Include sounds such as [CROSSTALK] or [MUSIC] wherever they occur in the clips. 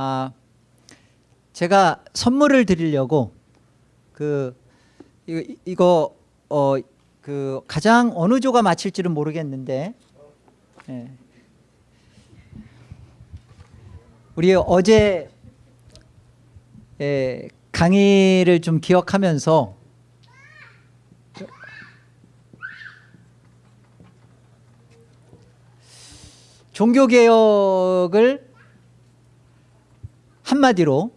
아, 제가 선물을 드리려고 그 이거, 이거 어, 그 가장 어느 조가 맞힐지는 모르겠는데 예. 우리 어제 예, 강의를 좀 기억하면서 종교개혁을 한마디로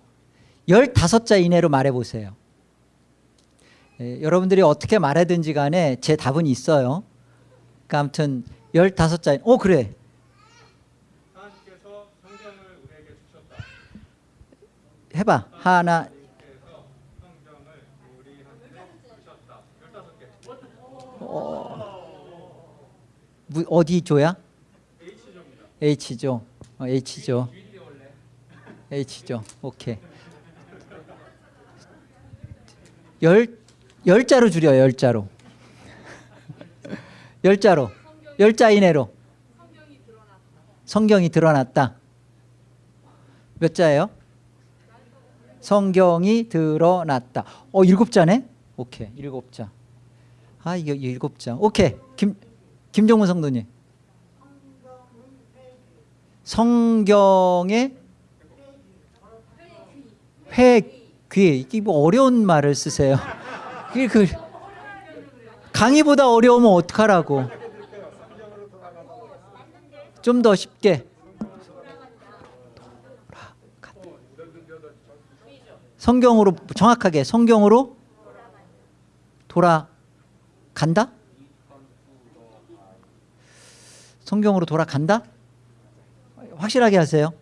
15자 이내로 말해보세요. 예, 여러분들이 어떻게 말하든지 간에 제 답은 있어요. 그러니까 아무튼 15자, 어 그래. 해봐. 하나, 하나님께서 성경을 우리한테 주셨다. 15개. 무- 어디 조야? H조입니다. H조. 어, H조. H조. 오케이. 열 열자로 줄여 열자로. [LAUGHS] 열자로. 열자 이내로. 성경이 드러났다. 몇 자예요? 성경이 드러났다. 어 일곱 자네? 오케이 일곱 자. 아 이게 일곱 자. 오케이 김 김정문 성도님. 성경의 회귀 이게 뭐 어려운 말을 쓰세요. 이게 그 강의보다 어려우면 어떡하라고. 좀 더 쉽게. 성경으로 정확하게 성경으로 돌아간다? 성경으로 돌아간다? 확실하게 하세요.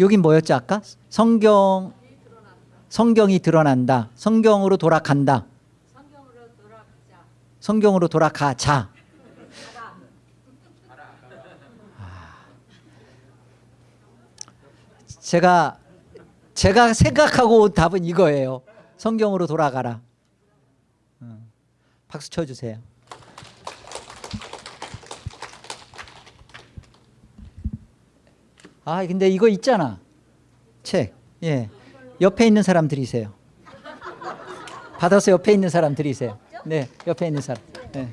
여긴 뭐였지 아까? 성경 성경이 드러난다. 성경으로 돌아간다. 성경으로 돌아가자. 아. 제가 제가 생각하고 온 답은 이거예요. 성경으로 돌아가라. 어. 박수 쳐주세요. 아 근데 이거 있잖아 책 예. 옆에 있는 사람 들이세요. 받아서 옆에 있는 사람 들이세요. 네 옆에 있는 사람. 네.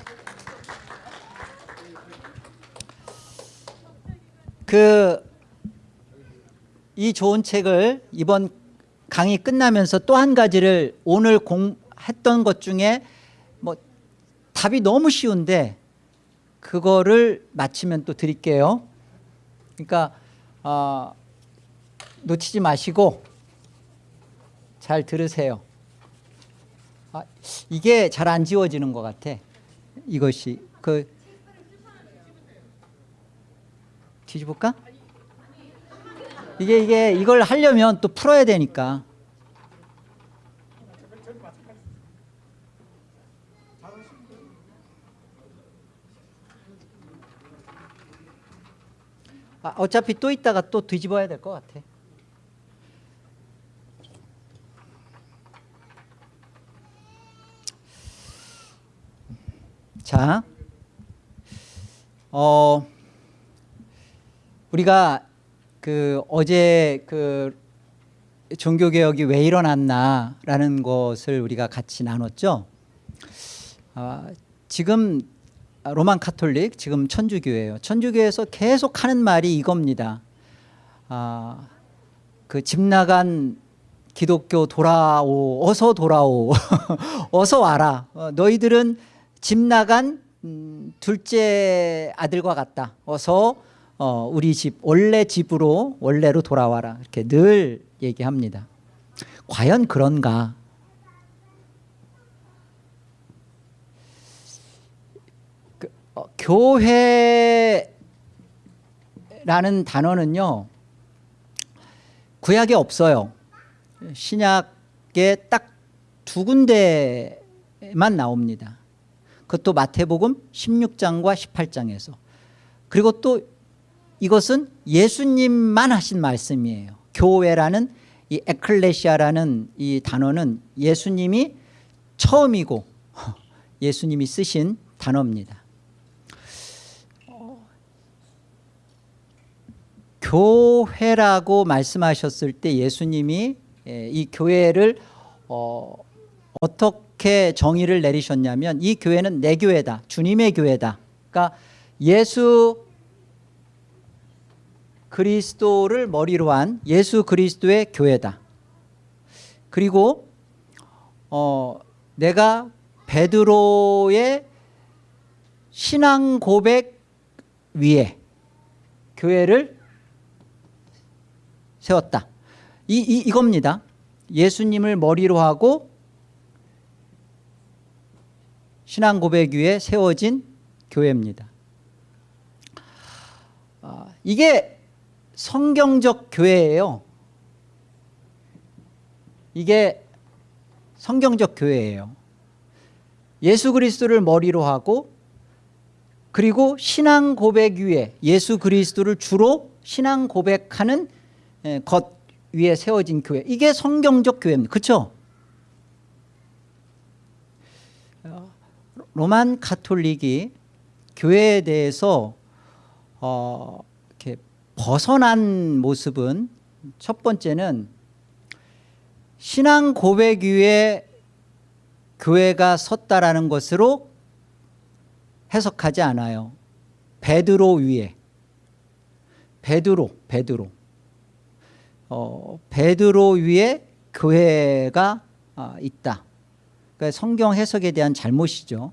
그이 좋은 책을 이번 강의 끝나면서 또 한 가지를 오늘 공 했던 것 중에 뭐 답이 너무 쉬운데 그거를 마치면 또 드릴게요. 그러니까 어, 놓치지 마시고 잘 들으세요. 아, 이게 잘 안 지워지는 것 같아. 이것이 그 뒤집을까? 이게 이게 이걸 하려면 또 풀어야 되니까. 아, 어차피 또 있다가 또 뒤집어야 될 것 같아. 자, 어, 우리가 그 어제 그 종교 개혁이 왜 일어났나라는 것을 우리가 같이 나눴죠. 아, 지금 로만 카톨릭 지금 천주교예요. 천주교에서 계속 하는 말이 이겁니다. 아, 그 집 나간 기독교 돌아오, 어서 돌아오, [LAUGHS] 어서 와라. 어, 너희들은 집 나간 음, 둘째 아들과 같다. 어서 어, 우리 집 원래 집으로 원래로 돌아와라. 이렇게 늘 얘기합니다. 과연 그런가? 그, 어, 교회라는 단어는요 구약에 없어요 신약에 딱 두 군데만 나옵니다 그것도 마태복음 16장과 18장에서. 그리고 또 이것은 예수님만 하신 말씀이에요. 교회라는 이 에클레시아라는 이 단어는 예수님이 처음이고 [LAUGHS] 예수님이 쓰신 단어입니다. 교회라고 말씀하셨을 때 예수님이 예, 이 교회를 어, 어떻게 정의를 내리셨냐면 이 교회는 내 교회다. 주님의 교회다. 그러니까 예수 그리스도를 머리로 한 예수 그리스도의 교회다. 그리고 어, 내가 베드로의 신앙 고백 위에 교회를 세웠다. 이, 이, 이겁니다. 예수님을 머리로 하고 신앙 고백 위에 세워진 교회입니다. 아, 이게 성경적 교회예요. 이게 성경적 교회예요. 예수 그리스도를 머리로 하고 그리고 신앙 고백 위에 예수 그리스도를 주로 신앙 고백하는 예, 것 위에 세워진 교회 이게 성경적 교회입니다. 그렇죠? 로만 카톨릭이 교회에 대해서 어, 이렇게 벗어난 모습은 첫 번째는 신앙 고백 위에 교회가 섰다라는 것으로 해석하지 않아요. 베드로 위에 베드로 베드로 어, 베드로 위에 교회가 아, 있다. 그러니까 성경 해석에 대한 잘못이죠.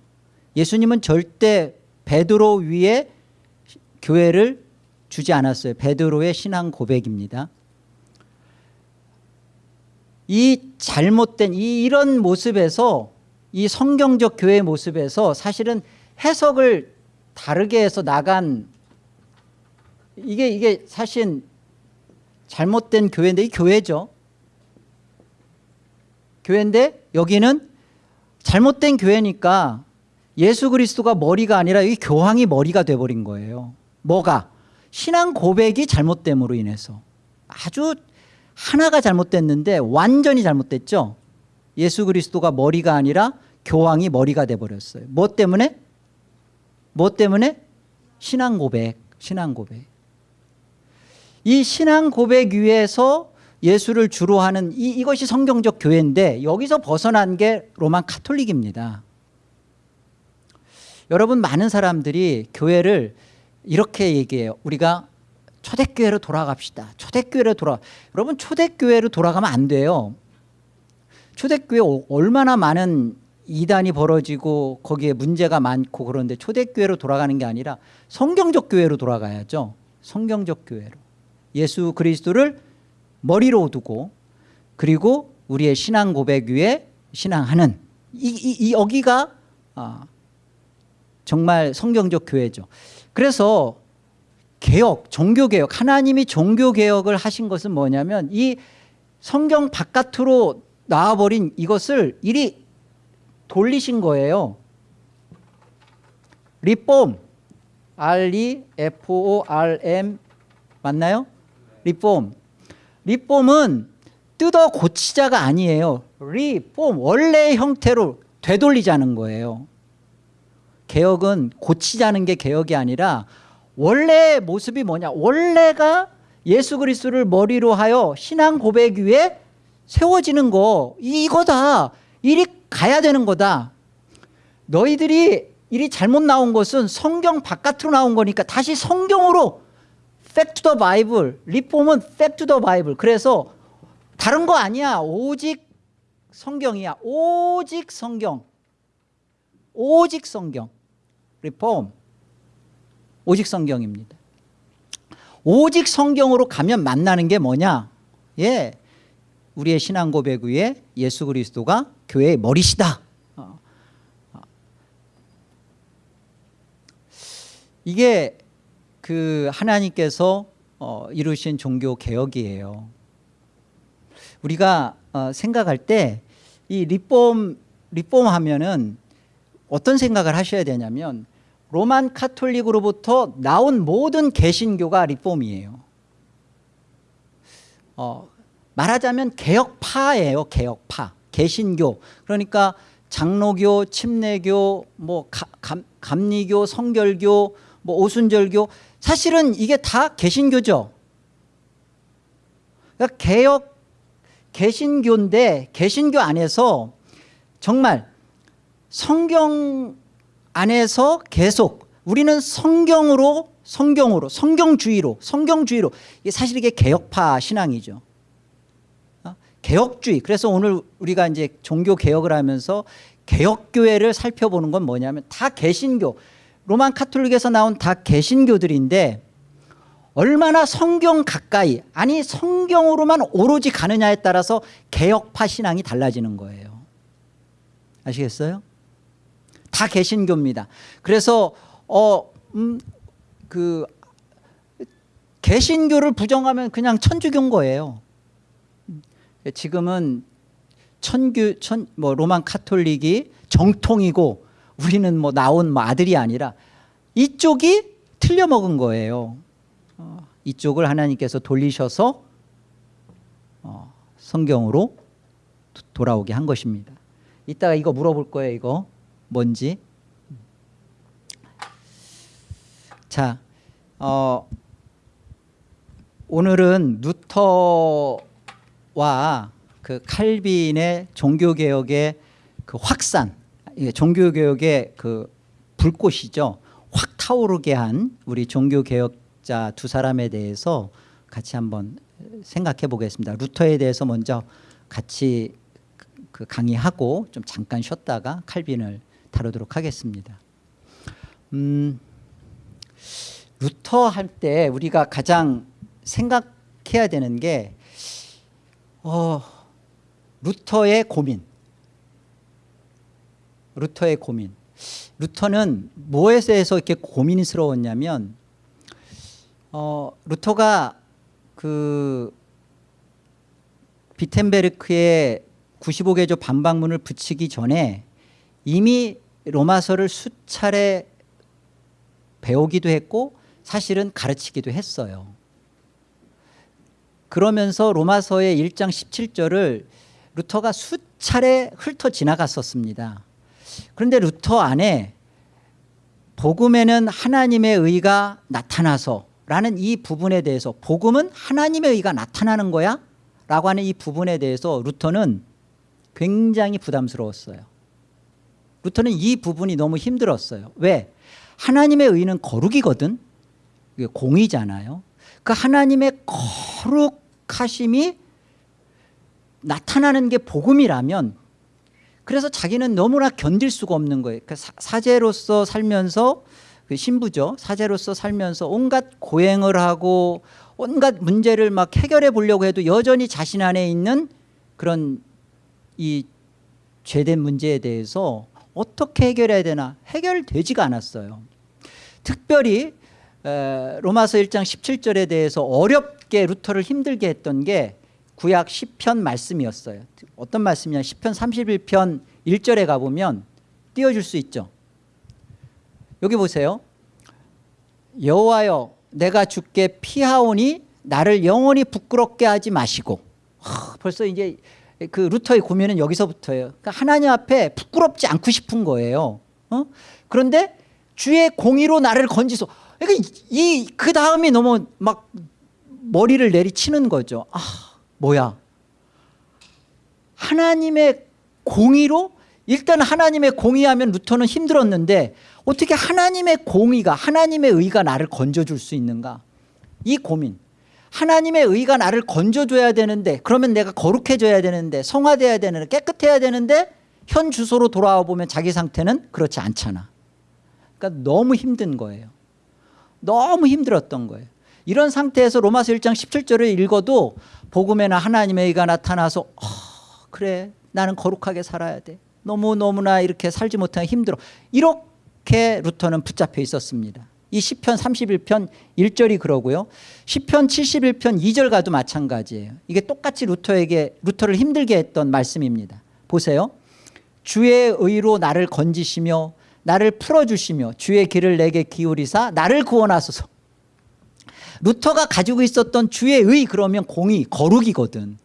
예수님은 절대 베드로 위에 교회를 주지 않았어요. 베드로의 신앙 고백입니다. 이 잘못된 이 이런 모습에서 이 성경적 교회의 모습에서 사실은 해석을 다르게 해서 나간 이게 이게 사실 잘못된 교회인데 이 교회죠. 교회인데 여기는 잘못된 교회니까 예수 그리스도가 머리가 아니라 이 교황이 머리가 돼버린 거예요. 뭐가? 신앙 고백이 잘못됨으로 인해서 아주 하나가 잘못됐는데 완전히 잘못됐죠. 예수 그리스도가 머리가 아니라 교황이 머리가 돼버렸어요. 뭐 때문에? 뭐 때문에? 신앙 고백, 신앙 고백. 이 신앙 고백 위에서 예수를 주로 하는 이, 이것이 성경적 교회인데 여기서 벗어난 게 로만 카톨릭입니다. 여러분 많은 사람들이 교회를 이렇게 얘기해요. 우리가 초대교회로 돌아갑시다. 초대교회로 돌아. 여러분 초대교회로 돌아가면 안 돼요. 초대교회 얼마나 많은 이단이 벌어지고 거기에 문제가 많고 그런데 초대교회로 돌아가는 게 아니라 성경적 교회로 돌아가야죠. 성경적 교회로. 예수 그리스도를 머리로 두고 그리고 우리의 신앙 고백 위에 신앙하는 이, 이, 이 여기가 아, 정말 성경적 교회죠. 그래서 개혁, 종교개혁 하나님이 종교개혁을 하신 것은 뭐냐면 이 성경 바깥으로 나와버린 이것을 이리 돌리신 거예요. 리폼 R-E-F-O-R-M 맞나요? 리폼 리폼은 뜯어 고치자가 아니에요. 리폼 원래의 형태로 되돌리자는 거예요. 개혁은 고치자는 게 개혁이 아니라 원래의 모습이 뭐냐? 원래가 예수 그리스도를 머리로 하여 신앙 고백 위에 세워지는 거. 이거다. 이리 가야 되는 거다. 너희들이 일이 잘못 나온 것은 성경 바깥으로 나온 거니까 다시 성경으로 to the Bible 리폼은 to the Bible. 그래서 다른 거 아니야. 오직 성경이야. 오직 성경. 오직 성경 리폼 오직 성경입니다. 오직 성경으로 가면 만나는 게 뭐냐? 예, 우리의 신앙 고백 위에 예수 그리스도가 교회의 머리시다. 어, 어. 이게 그 하나님께서 어, 이루신 종교 개혁이에요. 우리가 어, 생각할 때 이 리폼 리폼 하면은 어떤 생각을 하셔야 되냐면 로만 카톨릭으로부터 나온 모든 개신교가 리폼이에요. 어, 말하자면 개혁파예요. 개혁파. 개신교. 그러니까 장로교, 침례교, 뭐 가, 감, 감리교, 성결교, 뭐 오순절교 사실은 이게 다 개신교죠. 그러니까 개혁 개신교인데 개신교 안에서 정말 성경 안에서 계속 우리는 성경으로 성경으로 성경주의로 성경주의로 이게 사실 이게 개혁파 신앙이죠. 어? 개혁주의. 그래서 오늘 우리가 이제 종교 개혁을 하면서 개혁교회를 살펴보는 건 뭐냐면 다 개신교. 로만 카톨릭에서 나온 다 개신교들인데 얼마나 성경 가까이 아니 성경으로만 오로지 가느냐에 따라서 개혁파 신앙이 달라지는 거예요. 아시겠어요? 다 개신교입니다. 그래서 어그 개신교를 부정하면 그냥 천주교인 거예요. 지금은 천교 천뭐 로만 카톨릭이 정통이고 우리는 뭐 나온 뭐 아들이 아니라 이쪽이 틀려 먹은 거예요. 어, 이쪽을 하나님께서 돌리셔서 어, 성경으로 도- 돌아오게 한 것입니다. 이따가 이거 물어볼 거예요. 이거 뭔지. 자, 어, 오늘은 루터와 그 칼빈의 종교개혁의 그 확산, 종교개혁의 그 불꽃이죠. 확 타오르게 한 우리 종교개혁자 두 사람에 대해서 같이 한번 생각해 보겠습니다. 루터에 대해서 먼저 같이 그 강의하고 좀 잠깐 쉬었다가 칼빈을 다루도록 하겠습니다. 음, 루터 할 때 우리가 가장 생각해야 되는 게 어, 루터의 고민. 루터의 고민. 루터는 뭐에 대해서 이렇게 고민스러웠냐면 어, 루터가 그 비텐베르크의 95개조 반박문을 붙이기 전에 이미 로마서를 수차례 배우기도 했고 사실은 가르치기도 했어요. 그러면서 로마서의 1장 17절을 루터가 수차례 훑어 지나갔었습니다. 그런데 루터 안에 복음에는 하나님의 의가 나타나서 라는 이 부분에 대해서 복음은 하나님의 의가 나타나는 거야? 라고 하는 이 부분에 대해서 루터는 굉장히 부담스러웠어요. 루터는 이 부분이 너무 힘들었어요. 왜? 하나님의 의는 거룩이거든. 이게 공의잖아요. 그 하나님의 거룩하심이 나타나는 게 복음이라면 그래서 자기는 너무나 견딜 수가 없는 거예요. 그 사- 사제로서 살면서 그 신부죠. 사제로서 살면서 온갖 고행을 하고 온갖 문제를 막 해결해 보려고 해도 여전히 자신 안에 있는 그런 이 죄된 문제에 대해서 어떻게 해결해야 되나 해결되지가 않았어요. 특별히 에, 로마서 1장 17절에 대해서 어렵게 루터를 힘들게 했던 게 구약 10편 말씀이었어요. 어떤 말씀이냐 10편 31편 1절에 가보면 띄워줄 수 있죠. 여기 보세요. 여호와여 내가 주께 피하오니 나를 영원히 부끄럽게 하지 마시고 하, 벌써 이제 그 루터의 고민은 여기서부터예요. 그러니까 하나님 앞에 부끄럽지 않고 싶은 거예요. 어? 그런데 주의 공의로 나를 건지소. 그러니까 이그 다음이 너무 막 머리를 내리치는 거죠. 아 뭐야? 하나님의 공의로 일단 하나님의 공의하면 루터는 힘들었는데 어떻게 하나님의 공의가 하나님의 의가 나를 건져줄 수 있는가? 이 고민. 하나님의 의가 나를 건져줘야 되는데 그러면 내가 거룩해져야 되는데 성화돼야 되는데 깨끗해야 되는데 현 주소로 돌아와 보면 자기 상태는 그렇지 않잖아. 그러니까 너무 힘든 거예요. 너무 힘들었던 거예요. 이런 상태에서 로마서 1장 17절을 읽어도 복음에는 하나님의 의가 나타나서 어, 그래 나는 거룩하게 살아야 돼. 너무너무나 이렇게 살지 못하면 힘들어. 이렇게 루터는 붙잡혀 있었습니다. 이 시편 31편 1절이 그러고요. 시편 71편 2절 가도 마찬가지예요. 이게 똑같이 루터에게 루터를 힘들게 했던 말씀입니다. 보세요. 주의 의로 나를 건지시며 나를 풀어주시며 주의 길을 내게 기울이사 나를 구원하소서. 루터가 가지고 있었던 주의 의 그러면 공의 거룩이거든.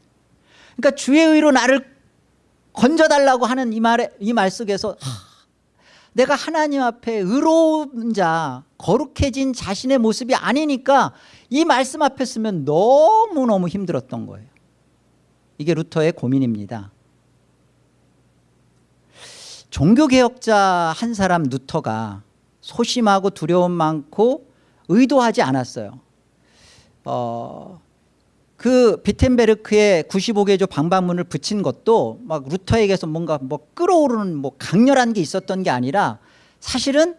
그러니까 주의 의로 나를 건져달라고 하는 이 말에 이 말 속에서 하, 내가 하나님 앞에 의로운 자 거룩해진 자신의 모습이 아니니까 이 말씀 앞에 쓰면 너무너무 힘들었던 거예요. 이게 루터의 고민입니다. 종교개혁자 한 사람 루터가 소심하고 두려움 많고 의도하지 않았어요. 어, 그 비텐베르크의 95개조 방방문을 붙인 것도 막 루터에게서 뭔가 뭐 끌어오르는 뭐 강렬한 게 있었던 게 아니라 사실은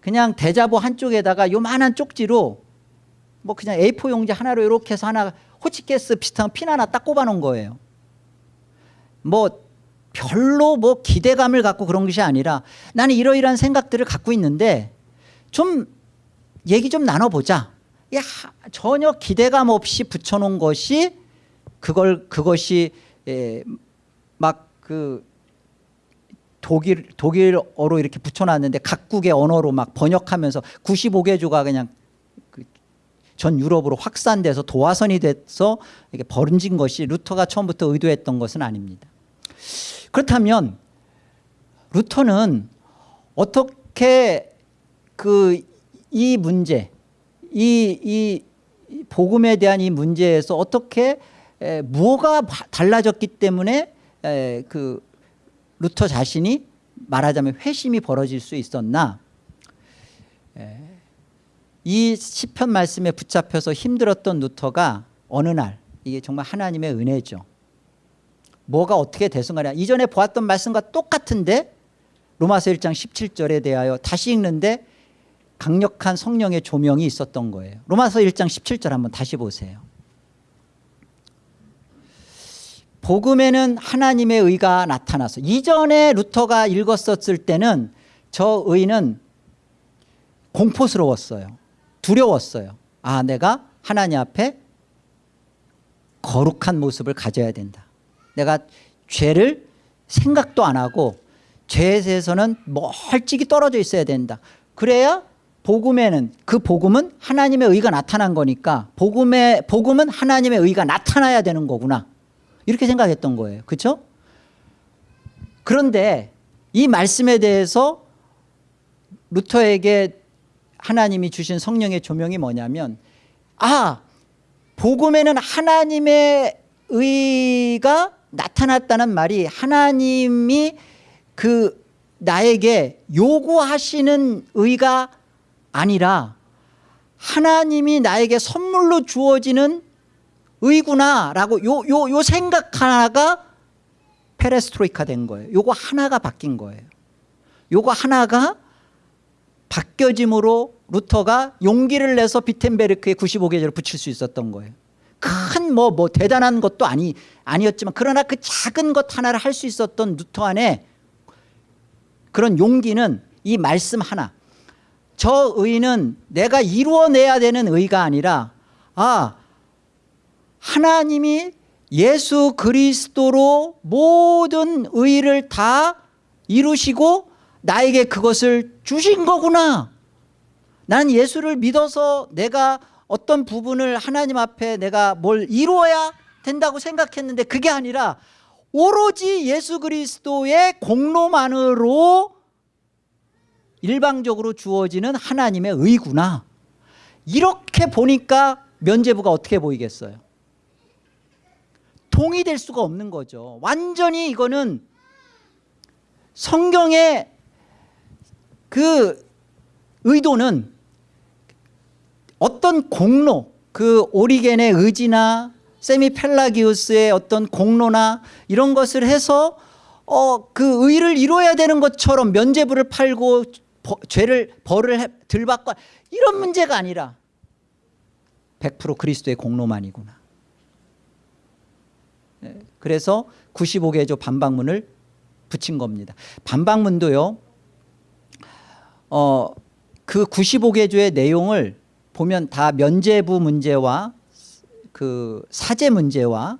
그냥 대자보 한쪽에다가 요만한 쪽지로 뭐 그냥 A4 용지 하나로 이렇게 해서 하나 호치케스 비슷한 핀 하나 딱 꼽아 놓은 거예요. 뭐 별로 뭐 기대감을 갖고 그런 것이 아니라 나는 이러이러한 생각들을 갖고 있는데 좀 얘기 좀 나눠보자. 야, 전혀 기대감 없이 붙여놓은 것이 그걸 그것이 예, 막그 독일 독일어로 이렇게 붙여놨는데 각국의 언어로 막 번역하면서 95개조가 그냥 그전 유럽으로 확산돼서 도화선이 돼서 이게 번진 것이 루터가 처음부터 의도했던 것은 아닙니다. 그렇다면 루터는 어떻게 그 이 문제 이, 이 복음에 대한 이 문제에서 어떻게 에, 뭐가 바- 달라졌기 때문에 에, 그 루터 자신이 말하자면 회심이 벌어질 수 있었나? 에, 이 시편 말씀에 붙잡혀서 힘들었던 루터가 어느 날 이게 정말 하나님의 은혜죠. 뭐가 어떻게 되순간에 이전에 보았던 말씀과 똑같은데 로마서 1장 17절에 대하여 다시 읽는데 강력한 성령의 조명이 있었던 거예요. 로마서 1장 17절 한번 다시 보세요. 복음에는 하나님의 의가 나타나서 이전에 루터가 읽었었을 때는 저 의는 공포스러웠어요. 두려웠어요. 아 내가 하나님 앞에 거룩한 모습을 가져야 된다. 내가 죄를 생각도 안 하고 죄에 대해서는 멀찍이 떨어져 있어야 된다. 그래야 복음에는 그 복음은 하나님의 의가 나타난 거니까 복음의 복음은 하나님의 의가 나타나야 되는 거구나 이렇게 생각했던 거예요 그렇죠? 그런데 이 말씀에 대해서 루터에게 하나님이 주신 성령의 조명이 뭐냐면 아 복음에는 하나님의 의가 나타났다는 말이 하나님이 그 나에게 요구하시는 의가 아니라 하나님이 나에게 선물로 주어지는 의구나라고 요, 요, 요 생각 하나가 페레스트로이카 된 거예요. 요거 하나가 바뀐 거예요. 요거 하나가 바뀌어짐으로 루터가 용기를 내서 비텐베르크에 95개조를 붙일 수 있었던 거예요. 큰뭐뭐 대단한 것도 아니 아니었지만 그러나 그 작은 것 하나를 할 수 있었던 루터 안에 그런 용기는 이 말씀 하나. 저 의는 내가 이루어내야 되는 의가 아니라 아 하나님이 예수 그리스도로 모든 의를 다 이루시고 나에게 그것을 주신 거구나. 나는 예수를 믿어서 내가 어떤 부분을 하나님 앞에 내가 뭘 이루어야 된다고 생각했는데 그게 아니라 오로지 예수 그리스도의 공로만으로 일방적으로 주어지는 하나님의 의구나. 이렇게 보니까 면제부가 어떻게 보이겠어요? 동의될 수가 없는 거죠. 완전히 이거는 성경의 그 의도는 어떤 공로 그 오리겐의 의지나 세미 펠라기우스의 어떤 공로나 이런 것을 해서 어, 그 의를 이루어야 되는 것처럼 면제부를 팔고 버, 죄를 벌을 해- 덜 받고 이런 문제가 아니라 100% 그리스도의 공로만이구나. 네, 그래서 95개조 반박문을 붙인 겁니다. 반박문도요. 어, 그 95개 조의 내용을 보면 다 면제부 문제와 그 사제 문제와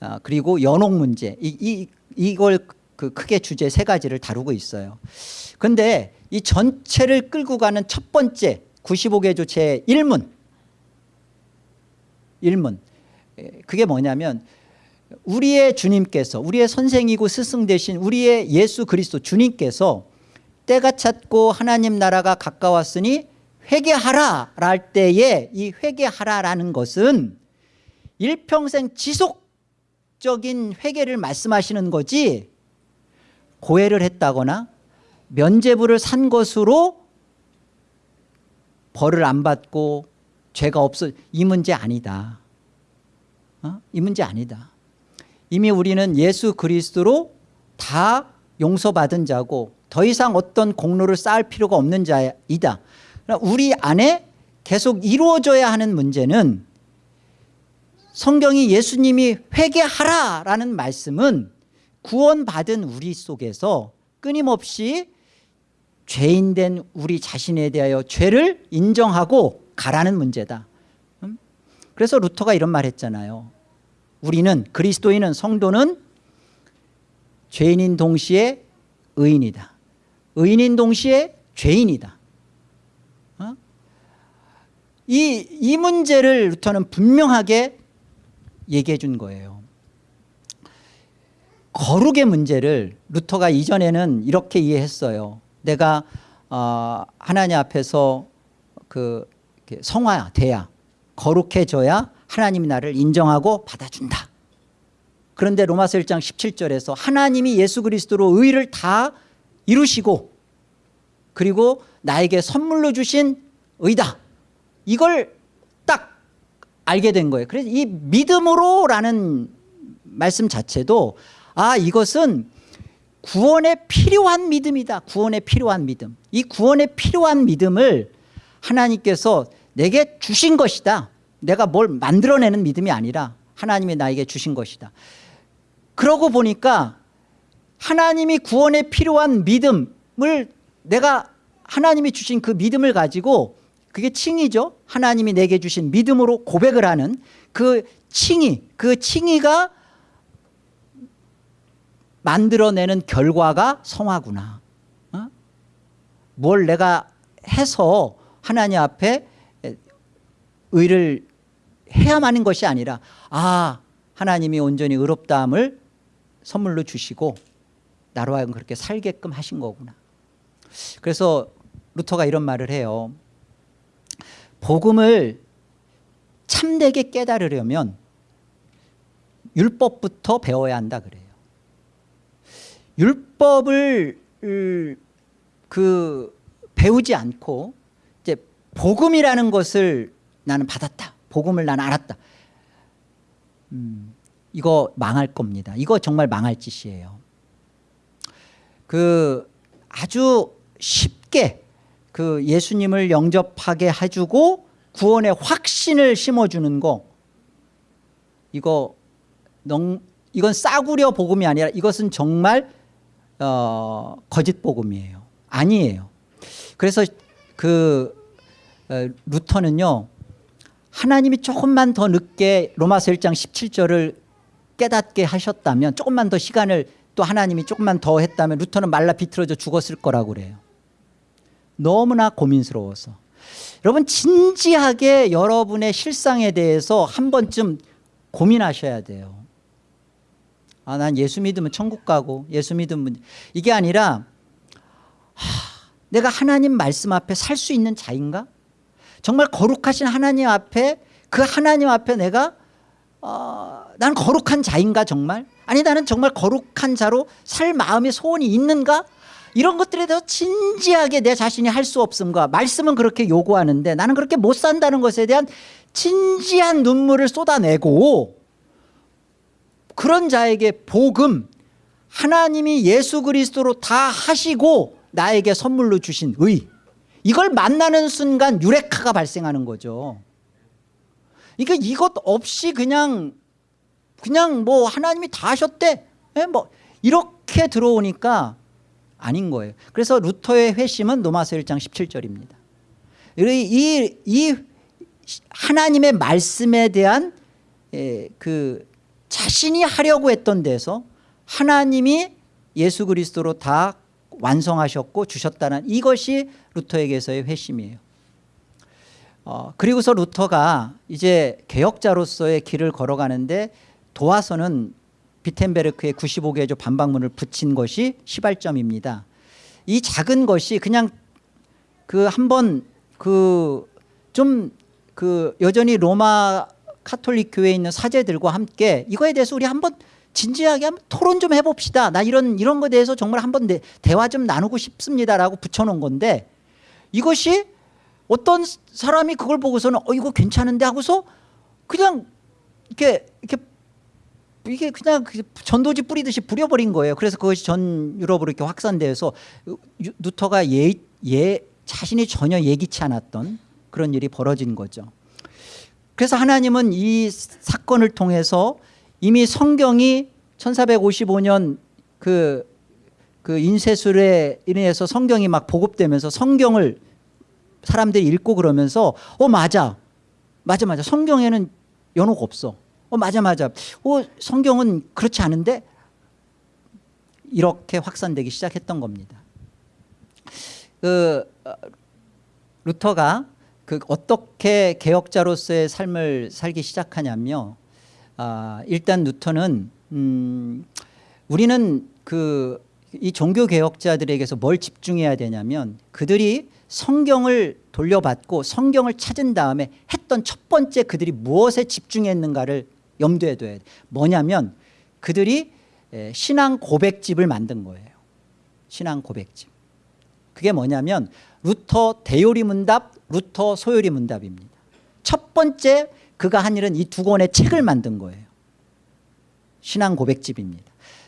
아, 그리고 연옥 문제 이, 이, 이걸 그 크게 주제 세 가지를 다루고 있어요. 그런데 이 전체를 끌고 가는 첫 번째 95개조 제 1문. 1문. 그게 뭐냐면 우리의 주님께서 우리의 선생이고 스승 되신 우리의 예수 그리스도 주님께서 때가 찼고 하나님 나라가 가까웠으니 회개하라 랄 때에 이 회개하라라는 것은 일평생 지속적인 회개를 말씀하시는 거지 고해를 했다거나 면죄부를 산 것으로 벌을 안 받고 죄가 없어 이 문제 아니다. 어? 이 문제 아니다. 이미 우리는 예수 그리스도로 다 용서받은 자고 더 이상 어떤 공로를 쌓을 필요가 없는 자이다. 우리 안에 계속 이루어져야 하는 문제는 성경이 예수님이 회개하라라는 말씀은 구원받은 우리 속에서 끊임없이 죄인된 우리 자신에 대하여 죄를 인정하고 가라는 문제다. 음? 그래서 루터가 이런 말 했잖아요. 우리는 그리스도인은 성도는 죄인인 동시에 의인이다. 의인인 동시에 죄인이다. 어? 이, 이 문제를 루터는 분명하게 얘기해 준 거예요. 거룩의 문제를 루터가 이전에는 이렇게 이해했어요 내가 어, 하나님 앞에서 그 성화돼야 거룩해져야 하나님이 나를 인정하고 받아준다. 그런데 로마서 1장 17절에서 하나님이 예수 그리스도로 의를 다 이루시고 그리고 나에게 선물로 주신 의다. 이걸 딱 알게 된 거예요. 그래서 이 믿음으로라는 말씀 자체도 아 이것은 구원에 필요한 믿음이다. 구원에 필요한 믿음. 이 구원에 필요한 믿음을 하나님께서 내게 주신 것이다. 내가 뭘 만들어내는 믿음이 아니라 하나님이 나에게 주신 것이다. 그러고 보니까 하나님이 구원에 필요한 믿음을 내가 하나님이 주신 그 믿음을 가지고 그게 칭의죠. 하나님이 내게 주신 믿음으로 고백을 하는 그 칭의 그 칭의가 만들어내는 결과가 성화구나. 어? 뭘 내가 해서 하나님 앞에 의를 해야만 하는 것이 아니라 아 하나님이 온전히 의롭다함을 선물로 주시고 나로 하여금 그렇게 살게끔 하신 거구나. 그래서 루터가 이런 말을 해요. 복음을 참되게 깨달으려면 율법부터 배워야 한다 그래요 율법을 그 배우지 않고 이제 복음이라는 것을 나는 받았다. 복음을 나는 알았다. 음, 이거 망할 겁니다. 이거 정말 망할 짓이에요. 그 아주 쉽게 그 예수님을 영접하게 해주고 구원의 확신을 심어주는 거 이거 넌, 이건 싸구려 복음이 아니라 이것은 정말 어, 거짓 복음이에요. 아니에요. 그래서 그 어, 루터는요. 하나님이 조금만 더 늦게 로마서 1장 17절을 깨닫게 하셨다면 조금만 더 시간을 또 하나님이 조금만 더 했다면 루터는 말라 비틀어져 죽었을 거라고 그래요. 너무나 고민스러워서. 여러분 진지하게 여러분의 실상에 대해서 한 번쯤 고민하셔야 돼요. 아, 난 예수 믿으면 천국 가고 예수 믿으면 이게 아니라 하, 내가 하나님 말씀 앞에 살 수 있는 자인가? 정말 거룩하신 하나님 앞에 그 하나님 앞에 내가 어, 난 거룩한 자인가 정말? 아니 나는 정말 거룩한 자로 살 마음의 소원이 있는가? 이런 것들에 대해서 진지하게 내 자신이 할 수 없음과 말씀은 그렇게 요구하는데 나는 그렇게 못 산다는 것에 대한 진지한 눈물을 쏟아내고 그런 자에게 복음 하나님이 예수 그리스도로 다 하시고 나에게 선물로 주신 의 이걸 만나는 순간 유레카가 발생하는 거죠. 그러니까 이것 없이 그냥 그냥 뭐 하나님이 다 하셨대? 예, 뭐 이렇게 들어오니까 아닌 거예요. 그래서 루터의 회심은 로마서 1장 17절입니다. 이, 이 하나님의 말씀에 대한 예, 그 자신이 하려고 했던 데서 하나님이 예수 그리스도로 다 완성하셨고 주셨다는 이것이 루터에게서의 회심이에요. 어, 그리고서 루터가 이제 개혁자로서의 길을 걸어가는데 도화서는 비텐베르크의 95개조 반박문을 붙인 것이 시발점입니다. 이 작은 것이 그냥 그 한번 그 좀그 여전히 로마 카톨릭 교회에 있는 사제들과 함께 이거에 대해서 우리 한번 진지하게 한번 토론 좀 해봅시다. 나 이런 이런 거에 대해서 정말 한번 대, 대화 좀 나누고 싶습니다라고 붙여놓은 건데 이것이 어떤 사람이 그걸 보고서는 어 이거 괜찮은데 하고서 그냥 이렇게 이렇게 이게 그냥 그 전도지 뿌리듯이 뿌려버린 거예요. 그래서 그것이 전 유럽으로 이렇게 확산되어서 유- 루터가 예, 예 자신이 전혀 예기치 않았던 그런 일이 벌어진 거죠. 그래서 하나님은 이 사건을 통해서 이미 성경이 1455년 그, 그 인쇄술에 인해서 성경이 막 보급되면서 성경을 사람들이 읽고 그러면서 어 맞아. 맞아 맞아. 성경에는 연호가 없어. 어 맞아 맞아. 어 성경은 그렇지 않은데? 이렇게 확산되기 시작했던 겁니다. 그 어, 루터가 그 어떻게 개혁자로서의 삶을 살기 시작하냐면요 아, 일단 루터는 음, 우리는 그 이 종교 개혁자들에게서 뭘 집중해야 되냐면 그들이 성경을 돌려받고 성경을 찾은 다음에 했던 첫 번째 그들이 무엇에 집중했는가를 염두에 둬야 돼. 뭐냐면 그들이 에, 신앙 고백집을 만든 거예요. 신앙 고백집. 그게 뭐냐면 루터 대요리 문답, 루터 소요리 문답입니다. 첫 번째 그가 한 일은 이 두 권의 책을 만든 거예요. 신앙 고백집입니다.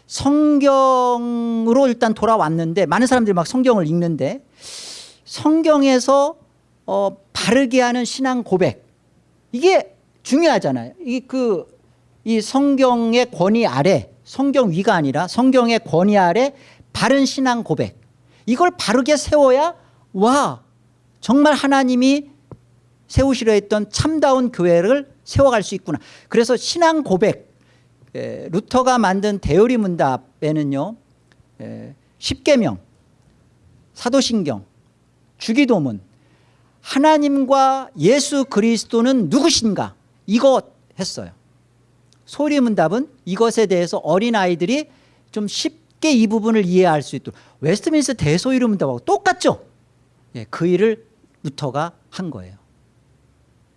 성경으로 일단 돌아왔는데 많은 사람들이 막 성경을 읽는데 성경에서 어, 바르게 하는 신앙 고백 이게 중요하잖아요. 이 그 이 성경의 권위 아래 성경 위가 아니라 성경의 권위 아래 바른 신앙 고백 이걸 바르게 세워야 와 정말 하나님이 세우시려 했던 참다운 교회를 세워갈 수 있구나. 그래서 신앙 고백 에, 루터가 만든 대요리 문답에는요 에, 십계명 사도신경 주기도문 하나님과 예수 그리스도는 누구신가? 이거 했어요. 소요리 문답은 이것에 대해서 어린아이들이 좀 쉽게 이 부분을 이해할 수 있도록. 웨스트민스터 대소요리 문답하고 똑같죠? 예, 그 일을 루터가 한 거예요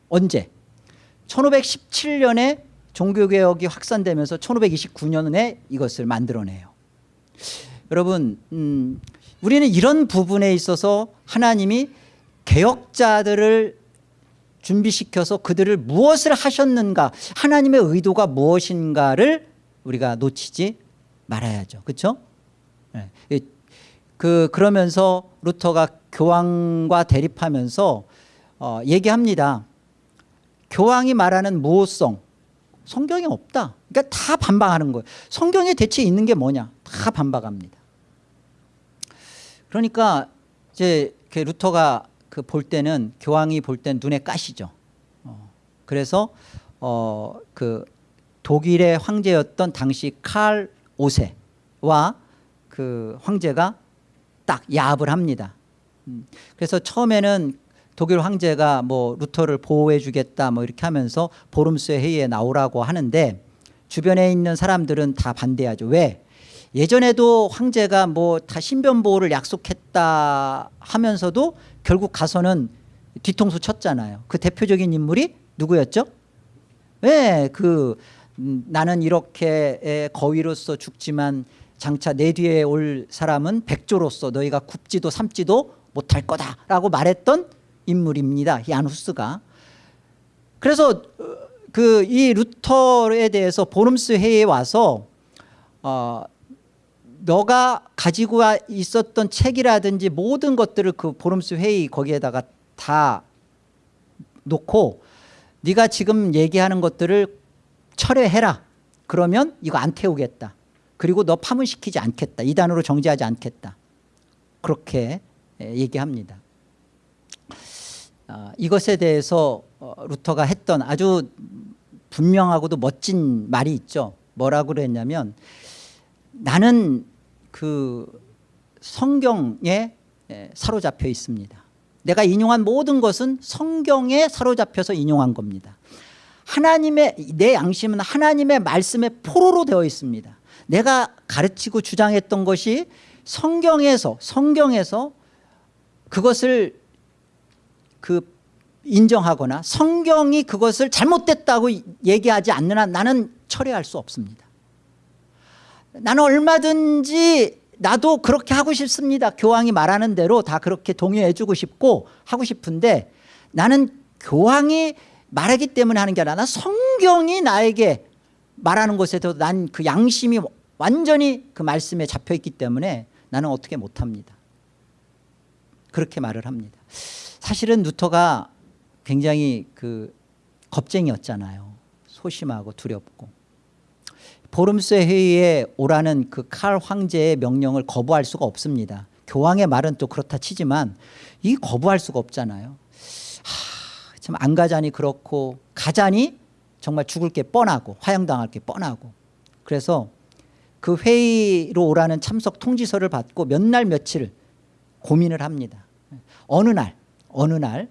언제 1517년에 종교개혁이 확산되면서 1529년에 이것을 만들어내요 여러분 음, 우리는 이런 부분에 있어서 하나님이 개혁자들을 준비시켜서 그들을 무엇을 하셨는가 하나님의 의도가 무엇인가를 우리가 놓치지 말아야죠 그렇죠? 네. 그 그러면서 루터가 교황과 대립하면서 어, 얘기합니다. 교황이 말하는 모호성 성경에 없다. 그러니까 다 반박하는 거예요. 성경에 대체 있는 게 뭐냐? 다 반박합니다. 그러니까 이제 그 루터가 그 볼 때는 교황이 볼 땐 눈에 까시죠. 어, 그래서 어, 그 독일의 황제였던 당시 칼 5세와 그 황제가 딱 야합을 합니다. 음, 그래서 처음에는 독일 황제가 뭐 루터를 보호해 주겠다 뭐 이렇게 하면서 보름스 회의에 나오라고 하는데 주변에 있는 사람들은 다 반대하죠. 왜? 예전에도 황제가 뭐 다 신변 보호를 약속했다 하면서도 결국 가서는 뒤통수 쳤잖아요. 그 대표적인 인물이 누구였죠? 네, 그 음, 나는 이렇게 거위로서 죽지만 장차 내 뒤에 올 사람은 백조로서 너희가 굽지도 삼지도 못할 거다라고 말했던 인물입니다. 이 아누스가. 그래서 그 이 루터에 대해서 보름스 회의에 와서 어, 너가 가지고 있었던 책이라든지 모든 것들을 그 보름스 회의 거기에다가 다 놓고 네가 지금 얘기하는 것들을 철회해라. 그러면 이거 안 태우겠다. 그리고 너 파문시키지 않겠다. 이단으로 정지하지 않겠다. 그렇게 얘기합니다. 아, 이것에 대해서 어, 루터가 했던 아주 분명하고도 멋진 말이 있죠. 뭐라고 그랬냐면 나는 그 성경에 사로잡혀 있습니다. 내가 인용한 모든 것은 성경에 사로잡혀서 인용한 겁니다. 하나님의 내 양심은 하나님의 말씀에 포로로 되어 있습니다. 내가 가르치고 주장했던 것이 성경에서 성경에서 그것을 그 인정하거나 성경이 그것을 잘못됐다고 얘기하지 않는 한 나는 철회할 수 없습니다. 나는 얼마든지 나도 그렇게 하고 싶습니다. 교황이 말하는 대로 다 그렇게 동의해 주고 싶고 하고 싶은데 나는 교황이 말하기 때문에 하는 게 아니라 난 성경이 나에게 말하는 것에도 난 그 양심이 완전히 그 말씀에 잡혀 있기 때문에 나는 어떻게 못합니다. 그렇게 말을 합니다. 사실은 루터가 굉장히 그 겁쟁이였잖아요. 소심하고 두렵고. 보름스 회의에 오라는 그 칼 황제의 명령을 거부할 수가 없습니다. 교황의 말은 또 그렇다 치지만 이 거부할 수가 없잖아요. 하, 참안 가자니 그렇고 가자니 정말 죽을 게 뻔하고 화형당할 게 뻔하고 그래서 그 회의로 오라는 참석 통지서를 받고 몇 날 며칠 고민을 합니다. 어느 날 어느 날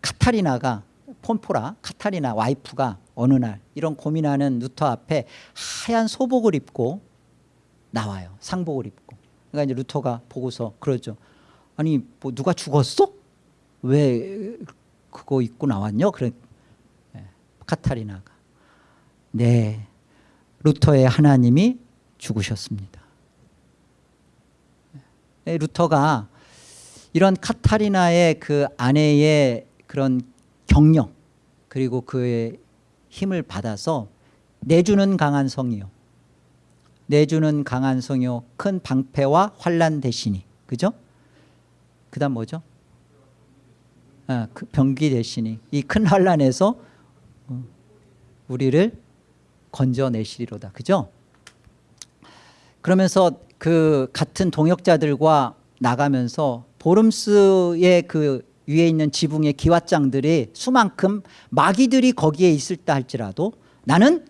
카타리나가 폰 보라 카타리나 와이프가 어느 날 이런 고민하는 루터 앞에 하얀 소복을 입고 나와요. 상복을 입고. 그러니까 이제 루터가 보고서 그러죠. 아니 뭐 누가 죽었어? 왜 그거 입고 나왔냐? 그래 예, 카타리나가 네 루터의 하나님이 죽으셨습니다. 예, 루터가 이런 카타리나의 그 아내의 그런 경력 그리고 그의 힘을 받아서 내주는 강한 성이요. 내주는 강한 성이요. 큰 방패와 환란 대신이. 그죠? 그 다음 뭐죠? 아, 그 병기 대신이. 이 큰 환란에서 어, 우리를 건져내시리로다. 그죠? 그러면서 그 같은 동역자들과 나가면서 보름스의 그 위에 있는 지붕의 기왓장들이 수만큼 마귀들이 거기에 있을다 할지라도 나는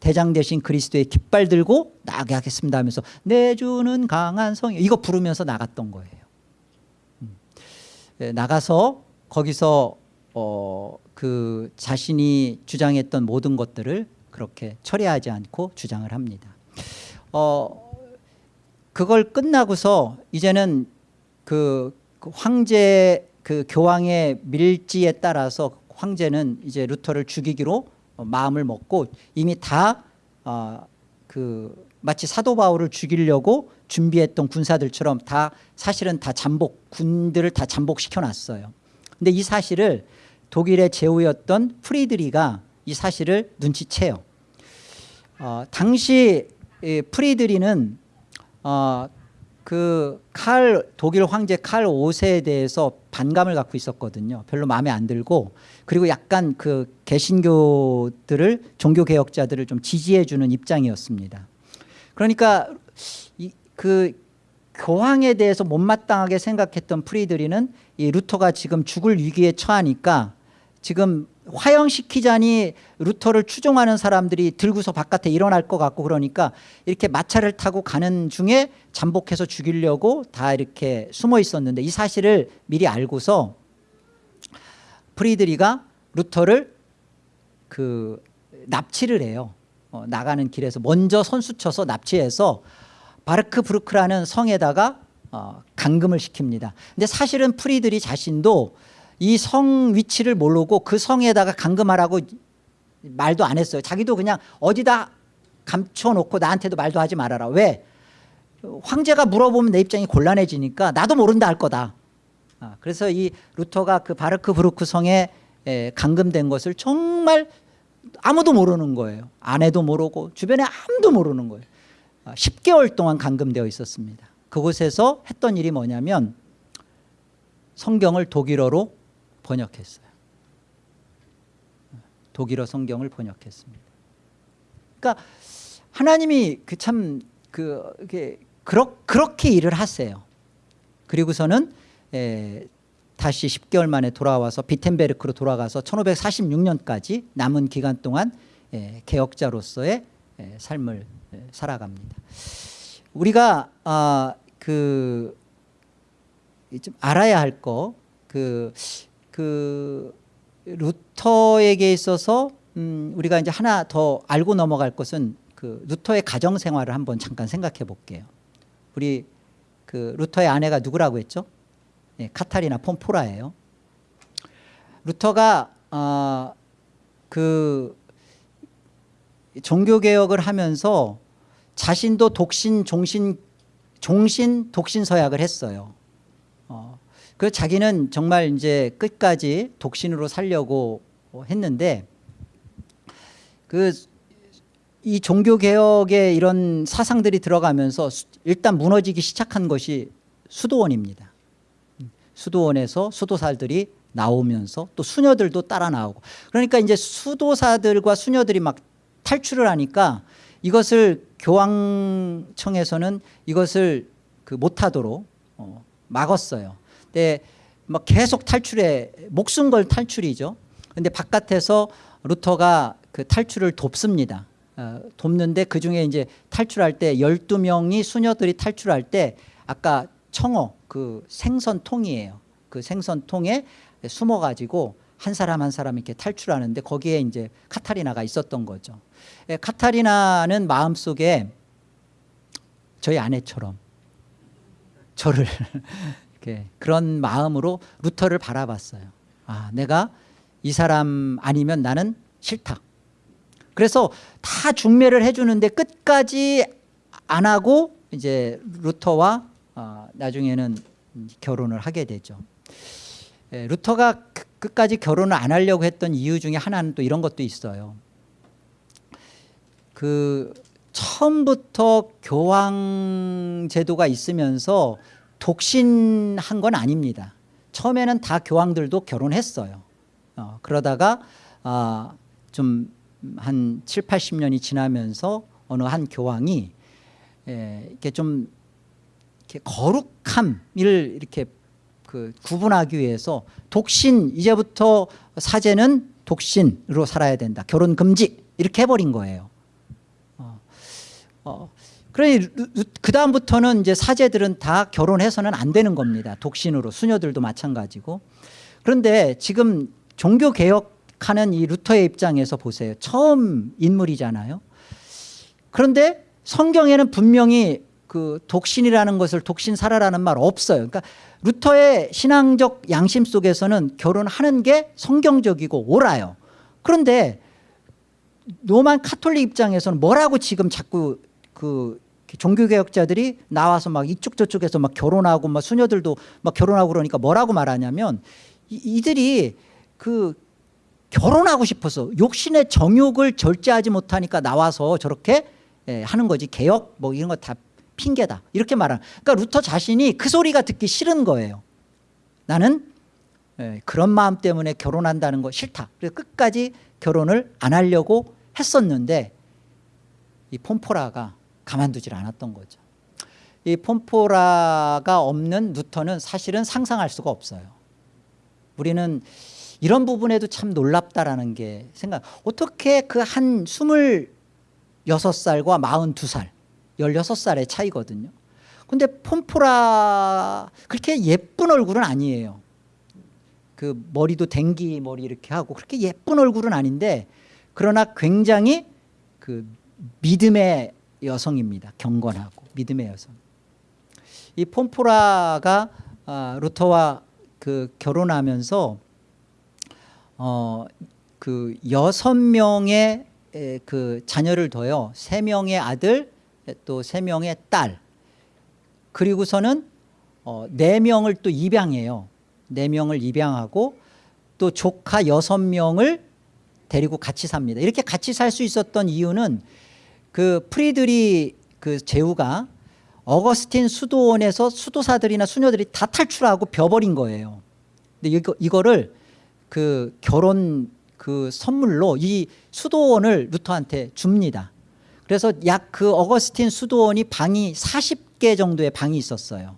대장 대신 그리스도의 깃발 들고 나가게 하겠습니다 하면서 내 주는 강한 성 이거 부르면서 나갔던 거예요. 음. 예, 나가서 거기서 어, 그 자신이 주장했던 모든 것들을 그렇게 처리하지 않고 주장을 합니다. 어, 그걸 끝나고서 이제는 그, 그 황제 그 교황의 밀지에 따라서 황제는 이제 루터를 죽이기로 어, 마음을 먹고 이미 다 어, 그 마치 사도 바울을 죽이려고 준비했던 군사들처럼 다 사실은 다 잠복 군들을 다 잠복시켜 놨어요. 근데 이 사실을 독일의 제후였던 프리드리가 이 사실을 눈치채요. 어, 당시 이 프리드리는 어, 그 칼 독일 황제 칼 5세에 대해서 반감을 갖고 있었거든요. 별로 마음에 안 들고 그리고 약간 그 개신교들을 종교 개혁자들을 좀 지지해 주는 입장이었습니다. 그러니까 이, 그 교황에 대해서 못마땅하게 생각했던 프리드리는 이 루터가 지금 죽을 위기에 처하니까 지금 화형시키자니 루터를 추종하는 사람들이 들고서 바깥에 일어날 것 같고 그러니까 이렇게 마차를 타고 가는 중에 잠복해서 죽이려고 다 이렇게 숨어 있었는데 이 사실을 미리 알고서 프리드리히가 루터를 그 납치를 해요. 어, 나가는 길에서 먼저 선수 쳐서 납치해서 바르트부르크라는 성에다가 어, 감금을 시킵니다. 근데 사실은 프리드리히 자신도 이 성 위치를 모르고 그 성에다가 감금하라고 말도 안 했어요. 자기도 그냥 어디다 감춰놓고 나한테도 말도 하지 말아라. 왜? 황제가 물어보면 내 입장이 곤란해지니까 나도 모른다 할 거다. 아, 그래서 이 루터가 그 바르크부르크 성에 에, 감금된 것을 정말 아무도 모르는 거예요. 아내도 모르고 주변에 아무도 모르는 거예요. 10개월 동안 감금되어 있었습니다. 그곳에서 했던 일이 뭐냐면 성경을 독일어로 번역했어요. 독일어 성경을 번역했습니다. 그러니까 하나님이 그 참 그, 그, 그렇게 일을 하세요. 그리고서는 에, 다시 10개월 만에 돌아와서 비텐베르크로 돌아가서 1546년까지 남은 기간 동안 에, 개혁자로서의 에, 삶을 에, 살아갑니다. 우리가 아, 그, 좀 알아야 할 거, 그, 그 루터에게 있어서 음, 우리가 이제 하나 더 알고 넘어갈 것은 그 루터의 가정 생활을 한번 잠깐 생각해 볼게요. 우리 그 루터의 아내가 누구라고 했죠? 예, 카타리나 폼포라예요. 루터가 어, 그 종교 개혁을 하면서 자신도 독신 종신 종신 독신 서약을 했어요. 어, 그 자기는 정말 이제 끝까지 독신으로 살려고 했는데 그 이 종교 개혁의 이런 사상들이 들어가면서 수- 일단 무너지기 시작한 것이 수도원입니다. 수도원에서 수도사들이 나오면서 또 수녀들도 따라 나오고 그러니까 이제 수도사들과 수녀들이 막 탈출을 하니까 이것을 교황청에서는 이것을 그 못하도록 어, 막았어요. 근데 막 계속 탈출해 목숨 걸 탈출이죠. 근데 바깥에서 루터가 그 탈출을 돕습니다. 어, 돕는데 그 중에 이제 탈출할 때 12명이 수녀들이 탈출할 때 아까 청어 그 생선통이에요. 그 생선통에 숨어 가지고 한 사람 한 사람 이렇게 탈출하는데 거기에 이제 카타리나가 있었던 거죠. 예, 카타리나는 마음속에 저희 아내처럼 저를 이렇게 그런 마음으로 루터를 바라봤어요. 아, 내가 이 사람 아니면 나는 싫다. 그래서 다 중매를 해주는데 끝까지 안 하고 이제 루터와 어, 나중에는 결혼을 하게 되죠. 예, 루터가 그- 끝까지 결혼을 안 하려고 했던 이유 중에 하나는 또 이런 것도 있어요. 그 처음부터 교황 제도가 있으면서 독신한 건 아닙니다. 처음에는 다 교황들도 결혼했어요. 어, 그러다가 아, 좀한 7, 80년이 지나면서 어느 한 교황이 예, 이렇게 좀 이렇게 거룩함을 이렇게 그 구분하기 위해서 독신 이제부터 사제는 독신으로 살아야 된다. 결혼 금지 이렇게 해버린 거예요. 어, 어, 그러니 그 다음부터는 이제 사제들은 다 결혼해서는 안 되는 겁니다. 독신으로 수녀들도 마찬가지고. 그런데 지금 종교 개혁하는 이 루터의 입장에서 보세요. 처음 인물이잖아요. 그런데 성경에는 분명히 그 독신이라는 것을 독신사라라는 말 없어요. 그러니까 루터의 신앙적 양심 속에서는 결혼하는 게 성경적이고 옳아요. 그런데 노만 카톨릭 입장에서는 뭐라고 지금 자꾸 그 종교개혁자들이 나와서 막 이쪽 저쪽에서 막 결혼하고 막 수녀들도 막 결혼하고 그러니까 뭐라고 말하냐면 이, 이들이 그 결혼하고 싶어서 욕심의 정욕을 절제하지 못하니까 나와서 저렇게 예, 하는 거지. 개혁 뭐 이런 거 다 핑계다. 이렇게 말하는. 그러니까 루터 자신이 그 소리가 듣기 싫은 거예요. 나는 예, 그런 마음 때문에 결혼한다는 거 싫다. 그래서 끝까지 결혼을 안 하려고 했었는데 이 폼포라가 가만두질 않았던 거죠. 이 폼포라가 없는 루터는 사실은 상상할 수가 없어요. 우리는 이런 부분에도 참 놀랍다라는 게 생각 어떻게 그한 스물 여섯 살과 마흔두 살 열여섯 살의 차이거든요. 근데 폼포라 그렇게 예쁜 얼굴은 아니에요. 그 머리도 댕기 머리 이렇게 하고 그렇게 예쁜 얼굴은 아닌데 그러나 굉장히 그 믿음의 여성입니다 경건하고 믿음의 여성 이 폼포라가 아, 루터와 그 결혼하면서 어 그 여섯 명의 에, 그 자녀를 둬요. 세 명의 아들, 또 세 명의 딸. 그리고서는 어, 네 명을 또 입양해요. 네 명을 입양하고 또 조카 여섯 명을 데리고 같이 삽니다. 이렇게 같이 살 수 있었던 이유는 그 프리드리 그 제후가 어거스틴 수도원에서 수도사들이나 수녀들이 다 탈출하고 비어버린 거예요. 근데 이거 이거를 그 결혼 그 선물로 이 수도원을 루터한테 줍니다. 그래서 약 그 어거스틴 수도원이 방이 40개 정도의 방이 있었어요.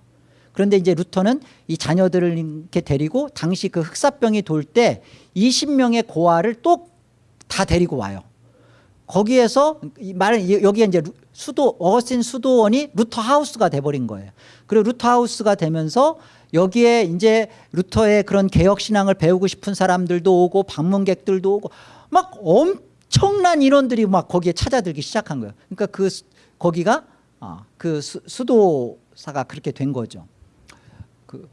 그런데 이제 루터는 이 자녀들을 이렇게 데리고 당시 그 흑사병이 돌 때 20명의 고아를 또 다 데리고 와요. 거기에서 이 말은 여기에 이제 루- 수도 어거스틴 수도원이 루터 하우스가 돼버린 거예요. 그리고 루터 하우스가 되면서 여기에 이제 루터의 그런 개혁 신앙을 배우고 싶은 사람들도 오고 방문객들도 오고 막 엄청난 인원들이 막 거기에 찾아들기 시작한 거예요. 그러니까 그 수- 거기가 아, 그 수, 수도 사가 그렇게 된 거죠. 그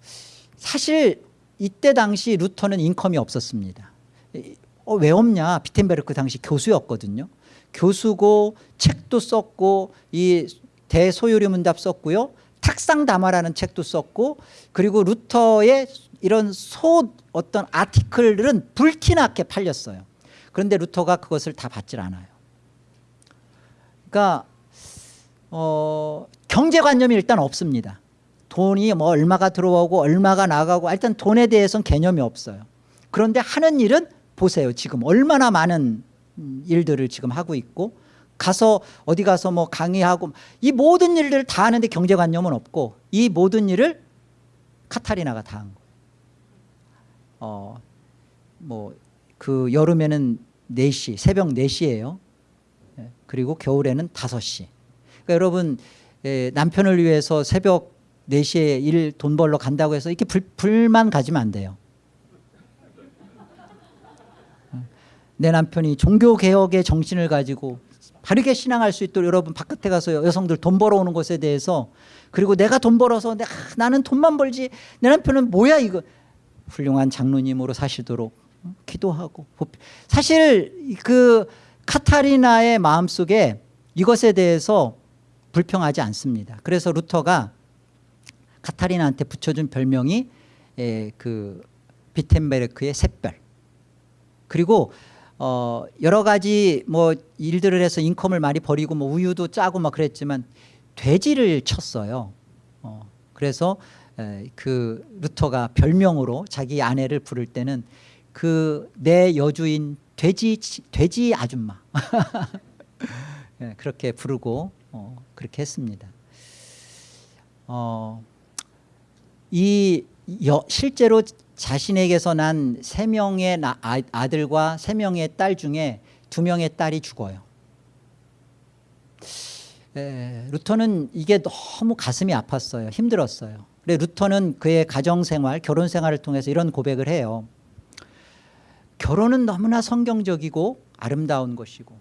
사실 이때 당시 루터는 인컴이 없었습니다. 이- 어, 왜 없냐? 비텐베르크 당시 교수였거든요. 교수고 책도 썼고 이 대소요리 문답 썼고요. 탁상 담화라는 책도 썼고 그리고 루터의 이런 소 어떤 아티클들은 불티나게 팔렸어요. 그런데 루터가 그것을 다 받질 않아요. 그러니까 어, 경제관념이 일단 없습니다. 돈이 뭐 얼마가 들어오고 얼마가 나가고 일단 돈에 대해서는 개념이 없어요. 그런데 하는 일은 보세요. 지금 얼마나 많은 음, 일들을 지금 하고 있고 가서 어디 가서 뭐 강의하고 이 모든 일들을 다 하는데 경제관념은 없고 이 모든 일을 카타리나가 다 한 거예요. 어, 뭐 그 여름에는 4시, 새벽 4시예요. 그리고 겨울에는 5시. 그러니까 여러분 에, 남편을 위해서 새벽 4시에 일 돈 벌러 간다고 해서 이렇게 불, 불만 가지면 안 돼요. 내 남편이 종교개혁의 정신을 가지고 바르게 신앙할 수 있도록 여러분 바깥에 가서 여성들 돈 벌어오는 것에 대해서 그리고 내가 돈 벌어서 내가 아, 나는 돈만 벌지 내 남편은 뭐야 이거 훌륭한 장로님으로 사시도록 어, 기도하고 복- 사실 그 카타리나의 마음속에 이것에 대해서 불평하지 않습니다. 그래서 루터가 카타리나한테 붙여준 별명이 에, 그 비텐베르크의 샛별 그리고 어 여러 가지 뭐 일들을 해서 인컴을 많이 벌이고 뭐 우유도 짜고 막 그랬지만 돼지를 쳤어요. 어 그래서 에, 그 루터가 별명으로 자기 아내를 부를 때는 그 내 여주인 돼지 치- 돼지 아줌마 [LAUGHS] 예, 그렇게 부르고 어, 그렇게 했습니다. 어, 이 여, 실제로 자신에게서 난세 명의 나- 아- 아들과 세 명의 딸 중에 두 명의 딸이 죽어요. 에, 루터는 이게 너무 가슴이 아팠어요. 힘들었어요. 그래 루터는 그의 가정 생활, 결혼 생활을 통해서 이런 고백을 해요. 결혼은 너무나 성경적이고 아름다운 것이고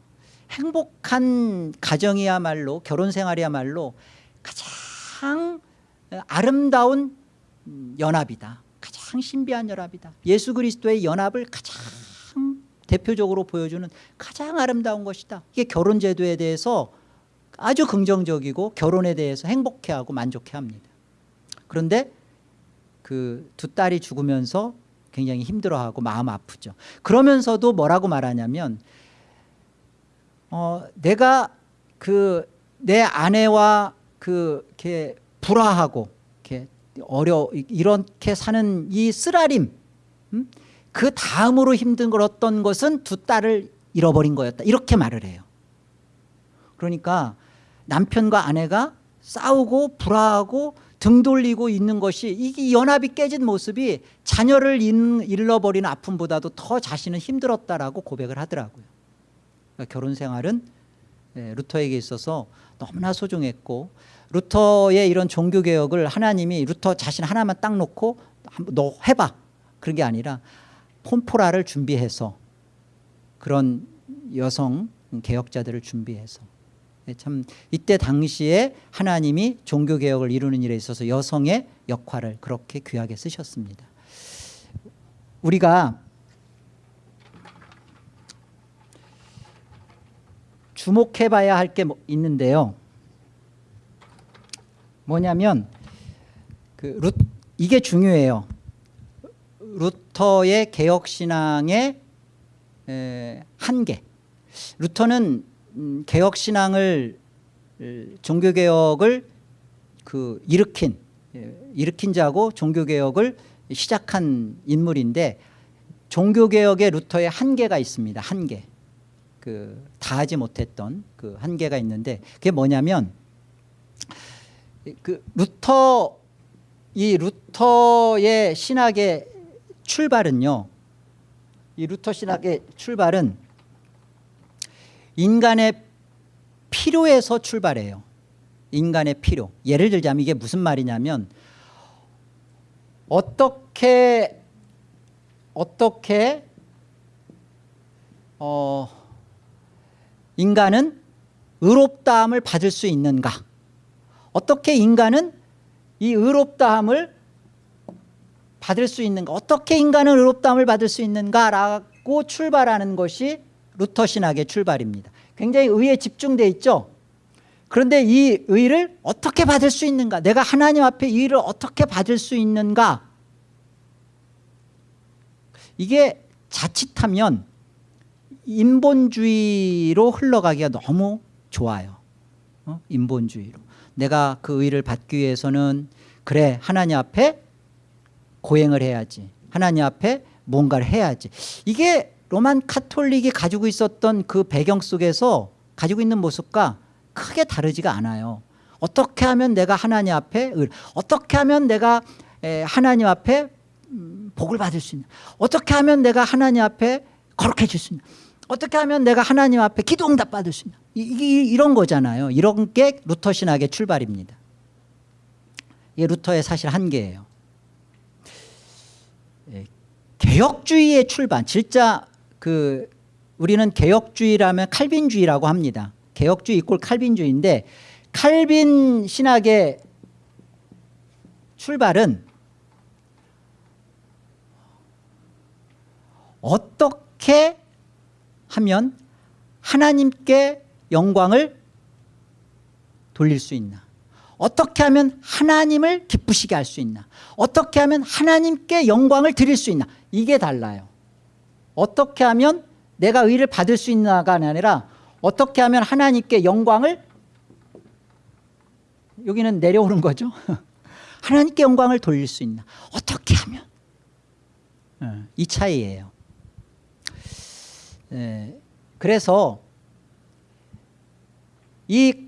행복한 가정이야말로 결혼 생활이야말로 가장 아름다운 연합이다. 가장 신비한 연합이다. 예수 그리스도의 연합을 가장 대표적으로 보여주는 가장 아름다운 것이다. 이게 결혼 제도에 대해서 아주 긍정적이고 결혼에 대해서 행복해하고 만족해합니다. 그런데 그 두 딸이 죽으면서 굉장히 힘들어하고 마음 아프죠. 그러면서도 뭐라고 말하냐면 어, 내가 그 내 아내와 그 이렇게 불화하고 어려 이렇게 사는 이 쓰라림 음? 그 다음으로 힘든 걸 어떤 것은 두 딸을 잃어버린 거였다 이렇게 말을 해요. 그러니까 남편과 아내가 싸우고 불화하고 등 돌리고 있는 것이 이게 연합이 깨진 모습이 자녀를 잃- 잃어버리는 아픔보다도 더 자신은 힘들었다라고 고백을 하더라고요. 그러니까 결혼 생활은 예, 루터에게 있어서 너무나 소중했고 루터의 이런 종교 개혁을 하나님이 루터 자신 하나만 딱 놓고 너 해봐 그런 게 아니라 폼포라를 준비해서 그런 여성 개혁자들을 준비해서 예, 참 이때 당시에 하나님이 종교 개혁을 이루는 일에 있어서 여성의 역할을 그렇게 귀하게 쓰셨습니다. 우리가 주목해봐야 할 게 있는데요. 뭐냐면 그 루, 이게 중요해요. 루터의 개혁 신앙의 에, 한계. 루터는 음, 개혁 신앙을 종교 개혁을 그 일으킨 예, 일으킨 자고 종교 개혁을 시작한 인물인데 종교 개혁에 루터의 한계가 있습니다. 한계. 그 다 하지 못했던 그 한계가 있는데 그게 뭐냐면 그 루터 이 루터의 신학의 출발은요. 이 루터 신학의 출발은 인간의 필요에서 출발해요. 인간의 필요. 예를 들자면 이게 무슨 말이냐면 어떻게 어떻게 어 인간은 의롭다함을 받을 수 있는가? 어떻게 인간은 이 의롭다함을 받을 수 있는가? 어떻게 인간은 의롭다함을 받을 수 있는가라고 출발하는 것이 루터 신학의 출발입니다. 굉장히 의에 집중돼 있죠? 그런데 이 의를 어떻게 받을 수 있는가? 내가 하나님 앞에 이 의를 어떻게 받을 수 있는가? 이게 자칫하면 인본주의로 흘러가기가 너무 좋아요. 어? 인본주의로 내가 그 의를 받기 위해서는 그래 하나님 앞에 고행을 해야지. 하나님 앞에 뭔가를 해야지. 이게 로만 카톨릭이 가지고 있었던 그 배경 속에서 가지고 있는 모습과 크게 다르지가 않아요. 어떻게 하면 내가 하나님 앞에 을, 어떻게 하면 내가 에, 하나님 앞에 음, 복을 받을 수 있나 어떻게 하면 내가 하나님 앞에 거룩해질 수 있나 어떻게 하면 내가 하나님 앞에 기도 응답 받을 수 있나 이, 이, 이런 거잖아요. 이런 게 루터 신학의 출발입니다. 이게 루터의 사실 한계예요. 예, 개혁주의의 출발 진짜 그 우리는 개혁주의라면 칼빈주의라고 합니다. 개혁주의 이꼴 칼빈주의인데 칼빈 신학의 출발은 어떻게 하면 하나님께 영광을 돌릴 수 있나? 어떻게 하면 하나님을 기쁘시게 할 수 있나? 어떻게 하면 하나님께 영광을 드릴 수 있나? 이게 달라요. 어떻게 하면 내가 의를 받을 수 있나가 아니라 어떻게 하면 하나님께 영광을 여기는 내려오는 거죠? [LAUGHS] 하나님께 영광을 돌릴 수 있나? 어떻게 하면? 어, 이 차이예요. 예, 그래서 이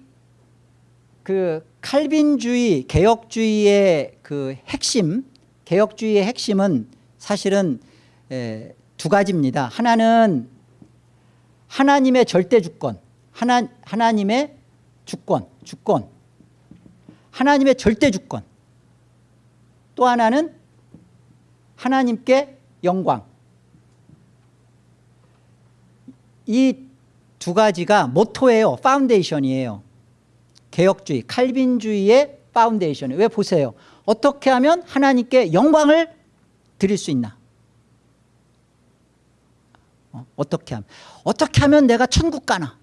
그 칼빈주의 개혁주의의 그 핵심 개혁주의의 핵심은 사실은 에, 두 가지입니다. 하나는 하나님의 절대 주권 하나, 하나님의 주권 주권. 하나님의 절대 주권. 또 하나는 하나님께 영광. 이 두 가지가 모토예요 foundation이에요. 개혁주의 칼빈주의의 파운데이션 왜 보세요? 어떻게 하면 하나님께 영광을 드릴 수 있나? 어, 어떻게 하면 어떻게 하면 내가 천국 가나?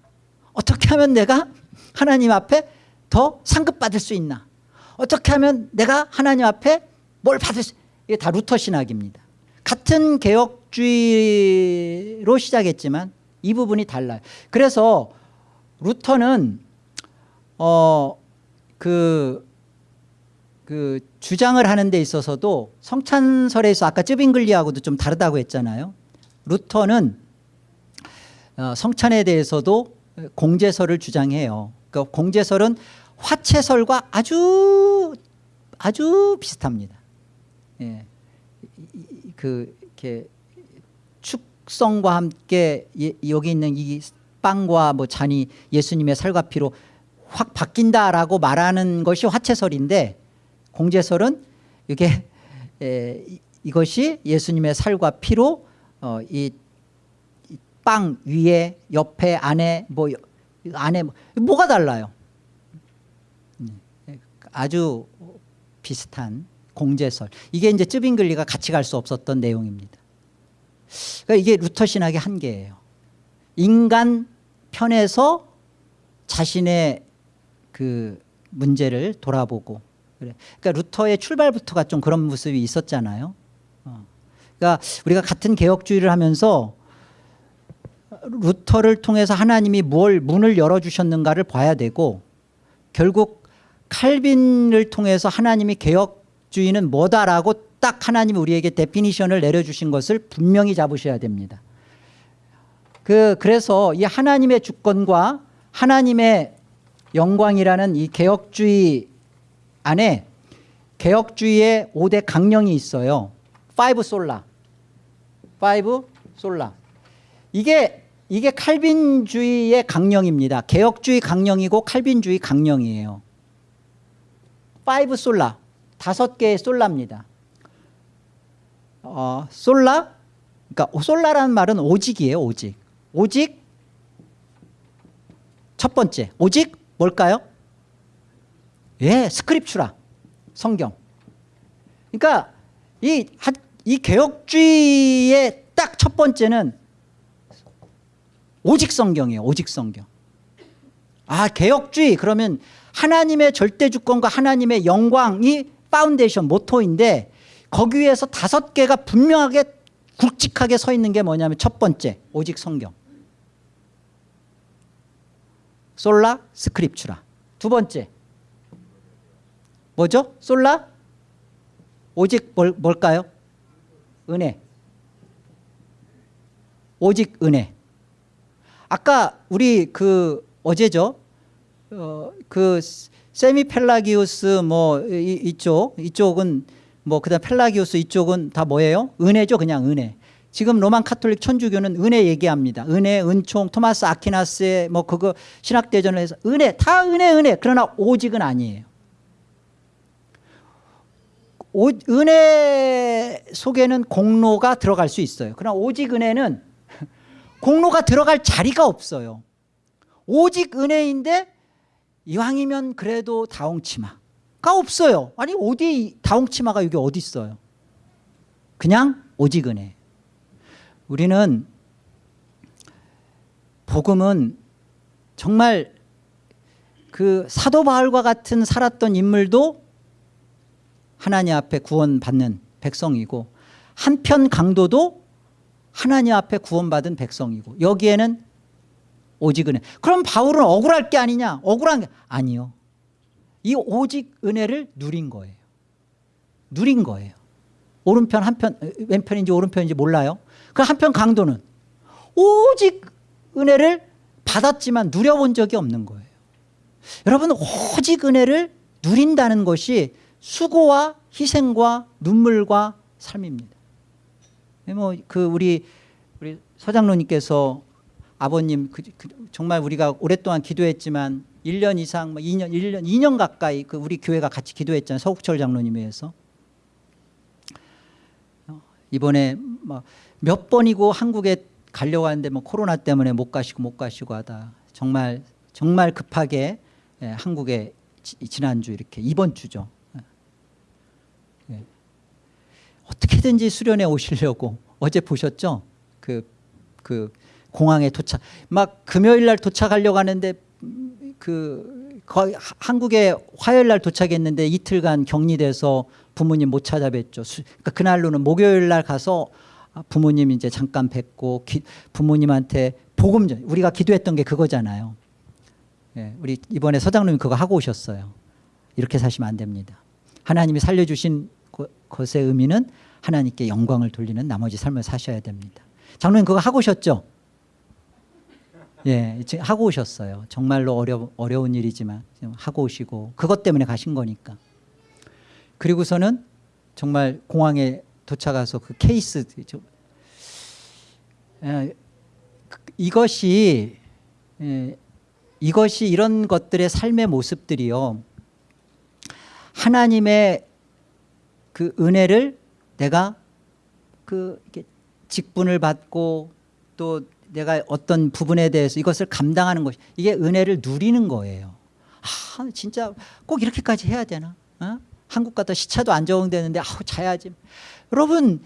어떻게 하면 내가 하나님 앞에 더 상급 받을 수 있나? 어떻게 하면 내가 하나님 앞에 뭘 받을 수 이게 다 루터 신학입니다. 같은 개혁주의로 시작했지만 이 부분이 달라요. 그래서 루터는 어, 그, 그 주장을 하는 데 있어서도 성찬설에서 아까 쯔빙글리하고도 좀 다르다고 했잖아요. 루터는 어, 성찬에 대해서도 공제설을 주장해요. 그 공제설은 화채설과 아주 아주 비슷합니다. 예. 그 이렇게 축성과 함께 예, 여기 있는 이 빵과 뭐 잔이 예수님의 살과 피로 확 바뀐다라고 말하는 것이 화채설인데 공제설은 이게 [LAUGHS] 에, 이것이 예수님의 살과 피로 어, 이빵 위에 옆에 안에 뭐 안에 뭐, 뭐가 달라요? 음, 아주 비슷한 공제설 이게 이제 쯔빙글리가 같이 갈 수 없었던 내용입니다. 그러니까 이게 루터 신학의 한계예요. 인간 편에서 자신의 그 문제를 돌아보고 그래. 그러니까 루터의 출발부터가 좀 그런 모습이 있었잖아요. 어. 그러니까 우리가 같은 개혁주의를 하면서 루터를 통해서 하나님이 뭘 문을 열어주셨는가를 봐야 되고 결국 칼빈을 통해서 하나님이 개혁주의는 뭐다라고 딱 하나님이 우리에게 definition을 내려주신 것을 분명히 잡으셔야 됩니다. 그 그래서 이 하나님의 주권과 하나님의 영광이라는 이 개혁주의 안에 개혁주의의 5대 강령이 있어요. 5 솔라. 5 솔라. 이게 이게 칼빈주의의 강령입니다. 개혁주의 강령이고 칼빈주의 강령이에요. 5 솔라. 다섯 개의 솔라입니다. 어, sola 그러니까 sola라는 말은 오직이에요, 오직. 오직 첫 번째, 오직 뭘까요? 예, scriptura. 성경. 그러니까 이, 하- 이 개혁주의의 딱 첫 번째는 오직 성경이에요. 오직 성경. 아 개혁주의 그러면 하나님의 절대 주권과 하나님의 영광이 파운데이션 모토인데 거기 위에서 다섯 개가 분명하게 굵직하게 서 있는 게 뭐냐면 첫 번째 오직 성경. 솔라 스크립추라. 두 번째. 뭐죠? 솔라? 오직 뭘, 뭘까요? 은혜. 오직 은혜. 아까 우리 그 어제죠? 어, 그 세미 펠라기우스 뭐 이, 이쪽 이쪽은 뭐 그다음 펠라기우스 이쪽은 다 뭐예요? 은혜죠 그냥 은혜. 지금 Roman Catholic 천주교는 은혜 얘기합니다. 은혜 은총 토마스 아퀴나스의 뭐 그거 신학대전을 해서 은혜 다 은혜 은혜. 그러나 오직은 아니에요. 오, 은혜 속에는 공로가 들어갈 수 있어요. 그러나 오직 은혜는 [LAUGHS] 공로가 들어갈 자리가 없어요. 오직 은혜인데 이왕이면 그래도 다홍치마 가 없어요. 아니 어디 다홍치마가 여기 어디 있어요? 그냥 오직 은혜 우리는 복음은 정말 그 사도 바울과 같은 살았던 인물도 하나님 앞에 구원받는 백성이고 한편 강도도 하나님 앞에 구원받은 백성이고 여기에는 오직 은혜 그럼 바울은 억울할 게 아니냐? 억울한 게 아니요 이 오직 은혜를 누린 거예요. 누린 거예요. 오른편 한편 왼편인지 오른편인지 몰라요. 그 한편 강도는 오직 은혜를 받았지만 누려본 적이 없는 거예요. 여러분 오직 은혜를 누린다는 것이 수고와 희생과 눈물과 삶입니다. 뭐 그 우리 우리 서장로님께서 아버님 그, 그 정말 우리가 오랫동안 기도했지만 1년 이상 뭐 2년 1년 2년 가까이 그 우리 교회가 같이 기도했잖아요. 서국철 장로님에 의해서. 어, 이번에 뭐몇 번이고 한국에 가려고 하는데 뭐 코로나 때문에 못 가시고 못 가시고 하다 정말 정말 급하게 예, 한국에 지, 지난주 이렇게 이번 주죠. 예. 어떻게든지 수련회 오시려고 어제 보셨죠? 그, 그 공항에 도착 막 금요일 날 도착하려고 하는데 음, 그 거의 하- 한국에 화요일 날 도착했는데 이틀간 격리돼서 부모님 못 찾아뵀죠. 수- 그러니까 그날로는 목요일 날 가서 아, 부모님 이제 잠깐 뵙고 기- 부모님한테 복음 전 우리가 기도했던 게 그거잖아요. 예, 우리 이번에 서장님이 그거 하고 오셨어요. 이렇게 사시면 안 됩니다. 하나님이 살려주신 거- 것의 의미는 하나님께 영광을 돌리는 나머지 삶을 사셔야 됩니다. 장로님 그거 하고 오셨죠? 예, 하고 오셨어요. 정말로 어려, 어려운 일이지만 하고 오시고 그것 때문에 가신 거니까. 그리고서는 정말 공항에 도착해서 그 케이스 저- 예, 그- 이것이 예, 이것이 이런 것들의 삶의 모습들이요. 하나님의 그 은혜를 내가 그 직분을 받고 또 내가 어떤 부분에 대해서 이것을 감당하는 것이 이게 은혜를 누리는 거예요. 아 진짜 꼭 이렇게까지 해야 되나? 어? 한국 갔다 시차도 안 적응되는데 아우 자야지. 여러분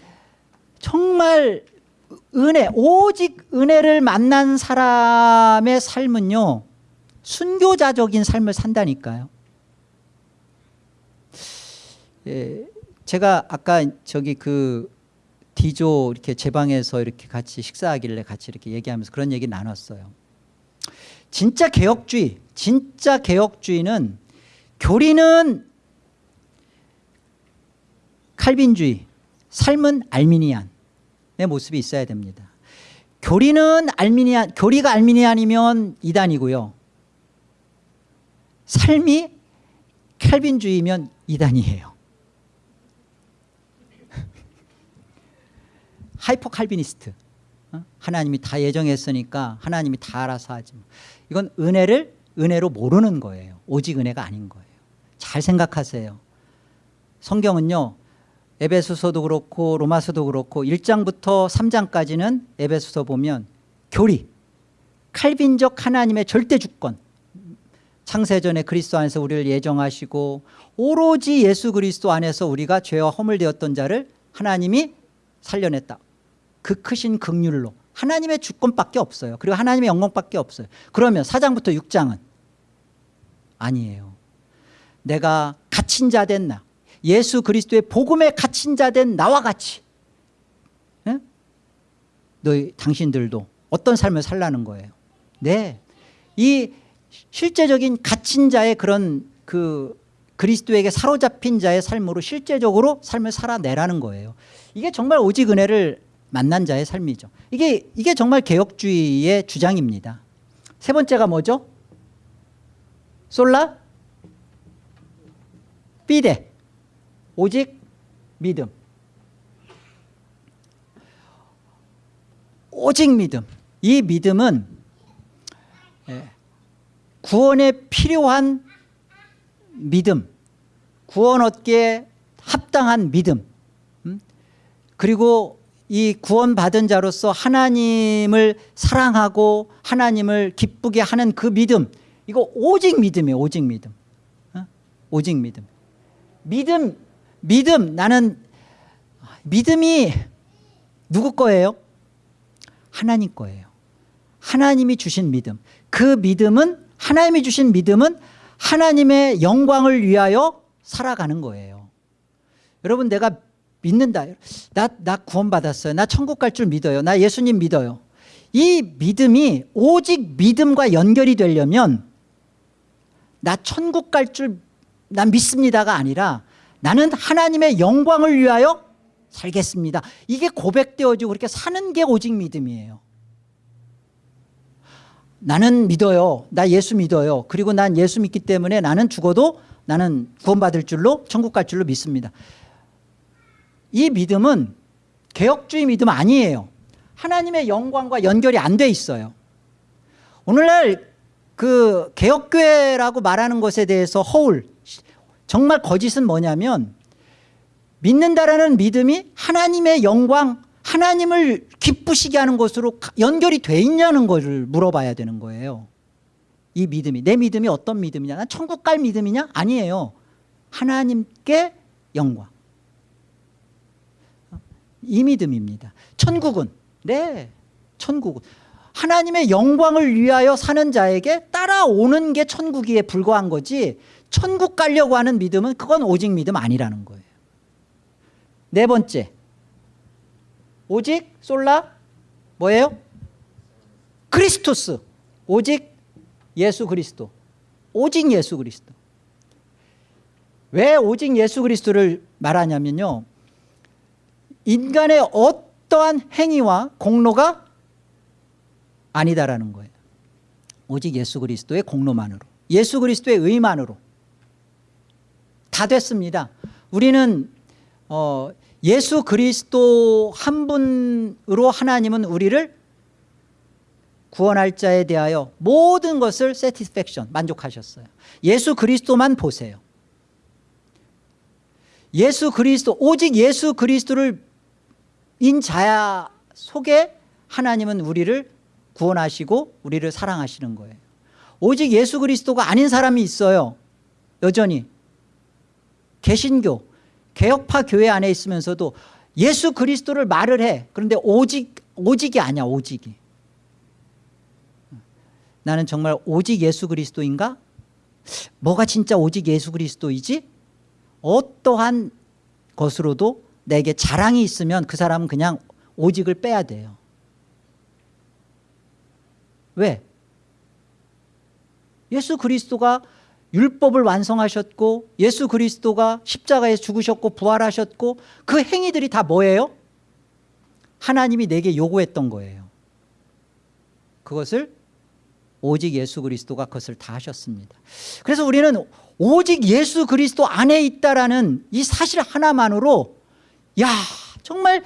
정말 은혜 오직 은혜를 만난 사람의 삶은요 순교자적인 삶을 산다니까요. 예, 제가 아까 저기 그 디조 이렇게 제 방에서 이렇게 같이 식사하길래 같이 이렇게 얘기하면서 그런 얘기 나눴어요. 진짜 개혁주의, 진짜 개혁주의는 교리는 칼빈주의, 삶은 알미니안의 모습이 있어야 됩니다. 교리는 알미니안, 교리가 알미니안이면 이단이고요. 삶이 캘빈주의면 이단이에요. hyper Calvinist. 어? 하나님이 다 예정했으니까 하나님이 다 알아서 하지. 뭐. 이건 은혜를 은혜로 모르는 거예요. 오직 은혜가 아닌 거예요. 잘 생각하세요. 성경은요. 에베소서도 그렇고 로마서도 그렇고 1장부터 3장까지는 에베소서 보면 교리, 칼빈적 하나님의 절대 주권. 창세전에 그리스도 안에서 우리를 예정하시고 오로지 예수 그리스도 안에서 우리가 죄와 허물되었던 자를 하나님이 살려냈다. 그 크신 극률로 하나님의 주권밖에 없어요. 그리고 하나님의 영광밖에 없어요. 그러면 4장부터 6장은 아니에요. 내가 갇힌 자 된 나, 예수 그리스도의 복음에 갇힌 자 된 나와 같이 예? 너희 당신들도 어떤 삶을 살라는 거예요. 네, 이 실제적인 갇힌 자의 그런 그 그리스도에게 사로잡힌 자의 삶으로 실제적으로 삶을 살아내라는 거예요. 이게 정말 오직 은혜를 만난 자의 삶이죠. 이게 이게 정말 개혁주의의 주장입니다. 세 번째가 뭐죠? 솔라 피데 오직 믿음. 오직 믿음. 이 믿음은 예, 구원에 필요한 믿음, 구원 얻기에 합당한 믿음, 음? 그리고 이 구원받은 자로서 하나님을 사랑하고 하나님을 기쁘게 하는 그 믿음, 이거 오직 믿음이에요. 오직 믿음. 어? 오직 믿음. 믿음, 믿음, 나는 믿음이 누구 거예요? 하나님 거예요. 하나님이 주신 믿음. 그 믿음은 하나님이 주신 믿음은 하나님의 영광을 위하여 살아가는 거예요. 여러분 내가 믿는다. 나, 나 구원받았어요. 나 천국 갈 줄 믿어요. 나 예수님 믿어요. 이 믿음이 오직 믿음과 연결이 되려면 나 천국 갈 줄 난 믿습니다가 아니라 나는 하나님의 영광을 위하여 살겠습니다. 이게 고백되어지고 그렇게 사는 게 오직 믿음이에요. 나는 믿어요. 나 예수 믿어요. 그리고 난 예수 믿기 때문에 나는 죽어도 나는 구원받을 줄로 천국 갈 줄로 믿습니다. 이 믿음은 개혁주의 믿음 아니에요. 하나님의 영광과 연결이 안 돼 있어요. 오늘날 그 개혁교회라고 말하는 것에 대해서 허울 정말 거짓은 뭐냐면 믿는다라는 믿음이 하나님의 영광 하나님을 기쁘시게 하는 것으로 연결이 돼 있냐는 것을 물어봐야 되는 거예요. 이 믿음이. 내 믿음이 어떤 믿음이냐? 난 천국 갈 믿음이냐? 아니에요. 하나님께 영광 이 믿음입니다. 천국은 네 천국은. 하나님의 영광을 위하여 사는 자에게 따라오는 게 천국이에 불과한 거지 천국 가려고 하는 믿음은 그건 오직 믿음 아니라는 거예요. 네 번째. 오직 솔라? 뭐예요? 크리스토스. 오직 예수 그리스도. 오직 예수 그리스도. 왜 오직 예수 그리스도를 말하냐면요 인간의 어떠한 행위와 공로가 아니다라는 거예요. 오직 예수 그리스도의 공로만으로 예수 그리스도의 의만으로 다 됐습니다. 우리는 어, 예수 그리스도 한 분으로 하나님은 우리를 구원할 자에 대하여 모든 것을 satisfaction 만족하셨어요. 예수 그리스도만 보세요. 예수 그리스도 오직 예수 그리스도를 인자 속에 하나님은 우리를 구원하시고 우리를 사랑하시는 거예요. 오직 예수 그리스도가 아닌 사람이 있어요. 여전히. 개신교 개혁파 교회 안에 있으면서도 예수 그리스도를 말을 해. 그런데 오직 오직이 아니야 오직이. 나는 정말 오직 예수 그리스도인가? 뭐가 진짜 오직 예수 그리스도이지? 어떠한 것으로도 내게 자랑이 있으면 그 사람은 그냥 오직을 빼야 돼요. 왜? 예수 그리스도가 율법을 완성하셨고 예수 그리스도가 십자가에 죽으셨고 부활하셨고 그 행위들이 다 뭐예요? 하나님이 내게 요구했던 거예요. 그것을 오직 예수 그리스도가 그것을 다 하셨습니다. 그래서 우리는 오직 예수 그리스도 안에 있다라는 이 사실 하나만으로 야 정말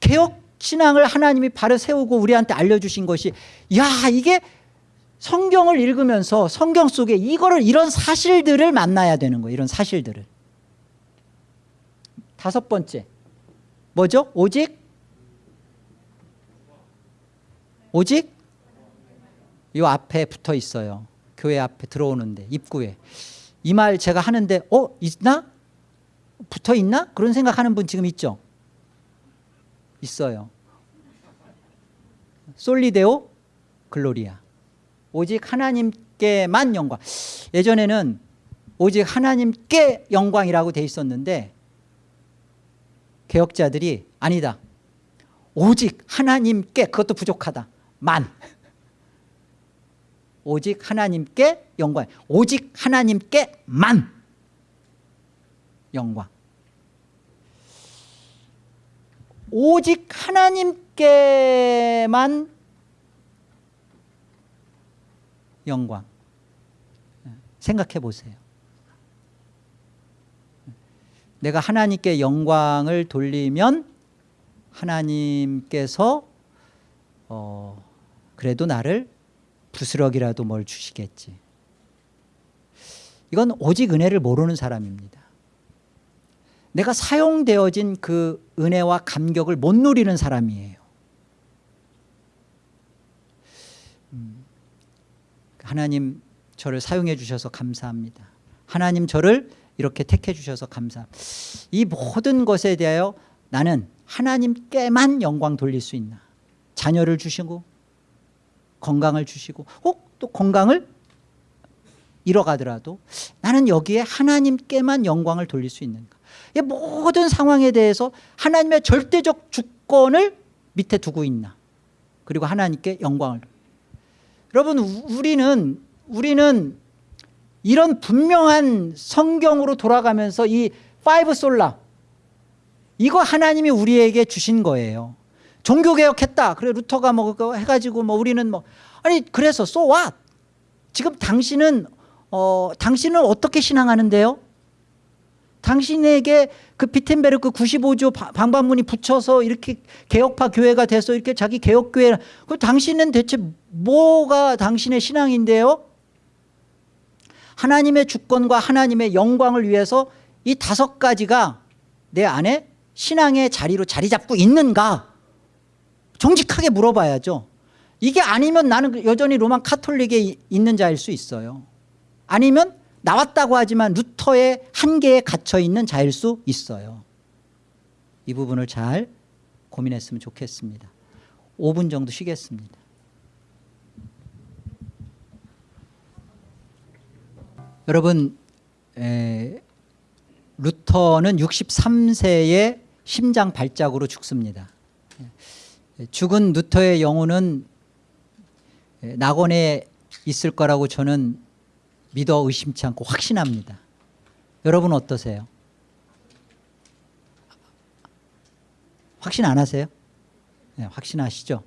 개혁 신앙을 하나님이 바로 세우고 우리한테 알려주신 것이 야 이게 성경을 읽으면서 성경 속에 이거를 이런 사실들을 만나야 되는 거예요 이런 사실들을. 다섯 번째. 뭐죠? 오직? 오직? 이 앞에 붙어 있어요. 교회 앞에 들어오는데 입구에. 이 말 제가 하는데 어 있나 붙어 있나? 그런 생각하는 분 지금 있죠? 있어요. 솔리데오 글로리아. 오직 하나님께만 영광. 예전에는 오직 하나님께 영광이라고 돼 있었는데 개혁자들이 아니다. 오직 하나님께 그것도 부족하다. 만. 오직 하나님께 영광. 오직 하나님께만 영광 오직 하나님께만 영광. 생각해 보세요. 내가 하나님께 영광을 돌리면 하나님께서 어, 그래도 나를 부스럭이라도 뭘 주시겠지. 이건 오직 은혜를 모르는 사람입니다 내가 사용되어진 그 은혜와 감격을 못 누리는 사람이에요. 음, 하나님 저를 사용해 주셔서 감사합니다. 하나님 저를 이렇게 택해 주셔서 감사합니다. 이 모든 것에 대하여 나는 하나님께만 영광 돌릴 수 있나? 자녀를 주시고 건강을 주시고 혹 또 건강을 잃어가더라도 나는 여기에 하나님께만 영광을 돌릴 수 있는가? 이 모든 상황에 대해서 하나님의 절대적 주권을 밑에 두고 있나. 그리고 하나님께 영광을. 여러분 우리는 우리는 이런 분명한 성경으로 돌아가면서 이 five sola 이거 하나님이 우리에게 주신 거예요. 종교개혁했다. 그래 루터가 뭐 해가지고 뭐 우리는 뭐. 아니 그래서 so what? 지금 당신은 어 당신은 어떻게 신앙하는데요 당신에게 그 비텐베르크 95조 바- 방방문이 붙여서 이렇게 개혁파 교회가 돼서 이렇게 자기 개혁교회 그 당신은 대체 뭐가 당신의 신앙인데요? 하나님의 주권과 하나님의 영광을 위해서 이 다섯 가지가 내 안에 신앙의 자리로 자리 잡고 있는가? 정직하게 물어봐야죠. 이게 아니면 나는 여전히 로만 카톨릭에 이- 있는 자일 수 있어요. 아니면 나왔다고 하지만 루터의 한계에 갇혀 있는 자일 수 있어요. 이 부분을 잘 고민했으면 좋겠습니다. 5분 정도 쉬겠습니다. 여러분 에, 루터는 63세에 심장 발작으로 죽습니다. 예, 죽은 루터의 영혼은 예, 낙원에 있을 거라고 저는 믿어 의심치 않고 확신합니다 여러분 어떠세요? 확신 안 하세요? 네, 확신하시죠?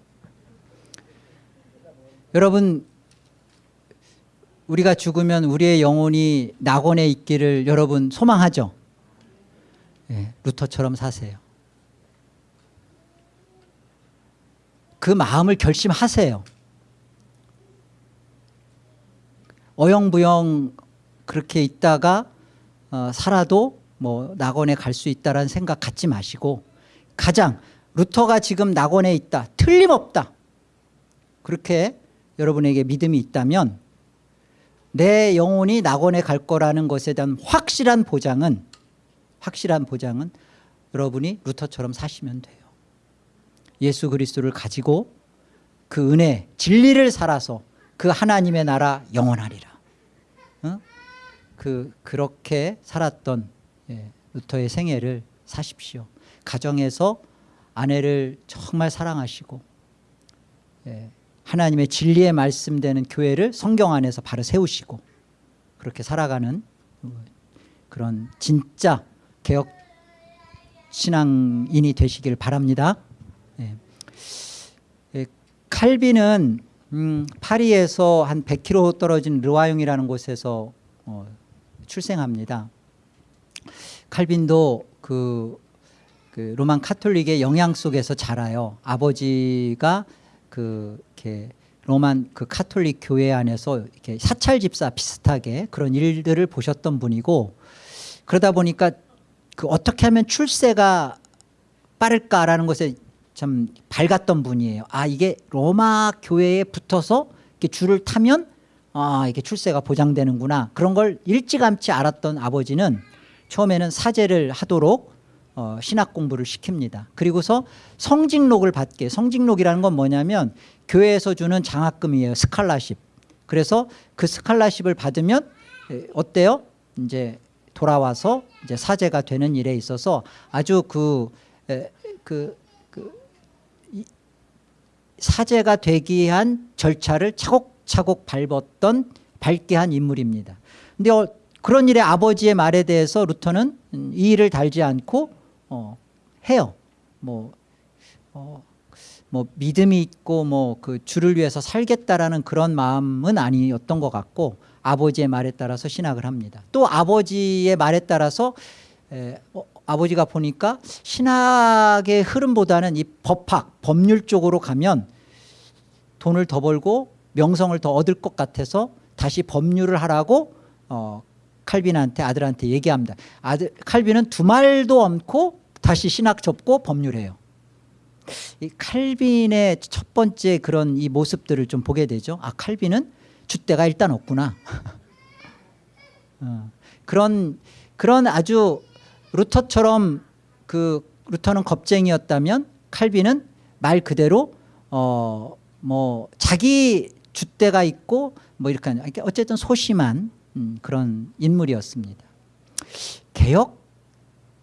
여러분 우리가 죽으면 우리의 영혼이 낙원에 있기를 여러분 소망하죠? 예, 루터처럼 사세요. 그 마음을 결심하세요. 어영부영 그렇게 있다가 어, 살아도 뭐 낙원에 갈 수 있다라는 생각 갖지 마시고 가장 루터가 지금 낙원에 있다. 틀림없다. 그렇게 여러분에게 믿음이 있다면 내 영혼이 낙원에 갈 거라는 것에 대한 확실한 보장은 확실한 보장은 여러분이 루터처럼 사시면 돼요. 예수 그리스도를 가지고 그 은혜 진리를 살아서 그 하나님의 나라 영원하리라. 어? 그 그렇게 살았던 예, 루터의 생애를 사십시오. 가정에서 아내를 정말 사랑하시고 예, 하나님의 진리의 말씀되는 교회를 성경 안에서 바로 세우시고 그렇게 살아가는 어, 그런 진짜 개혁 신앙인이 되시길 바랍니다. 예. 예, 칼빈은 음, 파리에서 한 100km 떨어진 르와용이라는 곳에서 어, 출생합니다. 칼빈도 그, 그 로만 카톨릭의 영향 속에서 자라요. 아버지가 그 이렇게 로만 그 카톨릭 교회 안에서 이렇게 사찰 집사 비슷하게 그런 일들을 보셨던 분이고 그러다 보니까 그 어떻게 하면 출세가 빠를까라는 것에 참 밝았던 분이에요. 아 이게 로마 교회에 붙어서 이렇게 줄을 타면 아 이게 출세가 보장되는구나 그런 걸 일찌감치 알았던 아버지는 처음에는 사제를 하도록 어, 신학 공부를 시킵니다. 그리고서 성직록을 받게 성직록이라는 건 뭐냐면 교회에서 주는 장학금이에요. 스칼라십. 그래서 그 스칼라십을 받으면 에, 어때요? 이제 돌아와서 이제 사제가 되는 일에 있어서 아주 그, 에, 그, 사제가 되기 위한 절차를 차곡차곡 밟았던 밟게 한 인물입니다. 근데 어, 그런 일에 아버지의 말에 대해서 루터는 음, 이 일을 달지 않고 어, 해요. 뭐, 어, 뭐 믿음이 있고 뭐 그 주를 위해서 살겠다라는 그런 마음은 아니었던 것 같고 아버지의 말에 따라서 신학을 합니다. 또 아버지의 말에 따라서 에, 어, 아버지가 보니까 신학의 흐름보다는 이 법학 법률 쪽으로 가면 돈을 더 벌고 명성을 더 얻을 것 같아서 다시 법률을 하라고 어, 칼빈한테 아들한테 얘기합니다. 아들 칼빈은 두 말도 않고 다시 신학 접고 법률해요. 이 칼빈의 첫 번째 그런 이 모습들을 좀 보게 되죠. 아 칼빈은 줏대가 일단 없구나. [LAUGHS] 어, 그런 그런 아주 루터처럼 그 루터는 겁쟁이였다면 칼빈은 말 그대로 어 뭐 자기 줏대가 있고 뭐 이렇게 하는 그러니까 어쨌든 소심한 음, 그런 인물이었습니다.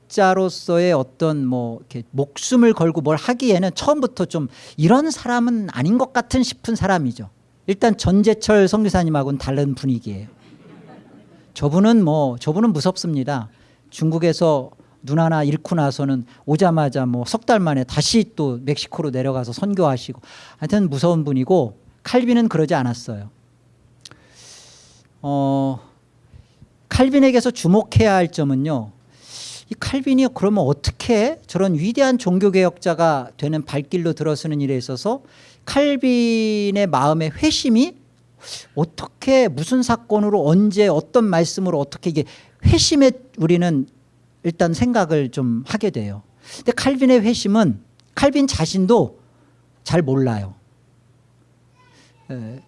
개혁자로서의 어떤 뭐 이렇게 목숨을 걸고 뭘 하기에는 처음부터 좀 이런 사람은 아닌 것 같은 싶은 사람이죠. 일단 전재철 성교사님하고는 다른 분위기예요. 저분은 뭐 저분은 무섭습니다. 중국에서 눈 하나 잃고 나서는 오자마자 뭐 석 달 만에 다시 또 멕시코로 내려가서 선교하시고 하여튼 무서운 분이고 칼빈은 그러지 않았어요. 어, 칼빈에게서 주목해야 할 점은요. 이 칼빈이 그러면 어떻게 저런 위대한 종교개혁자가 되는 발길로 들어서는 일에 있어서 칼빈의 마음의 회심이 어떻게 무슨 사건으로 언제 어떤 말씀으로 어떻게 이게 회심에 우리는 일단 생각을 좀 하게 돼요. 근데 칼빈의 회심은 칼빈 자신도 잘 몰라요. 에,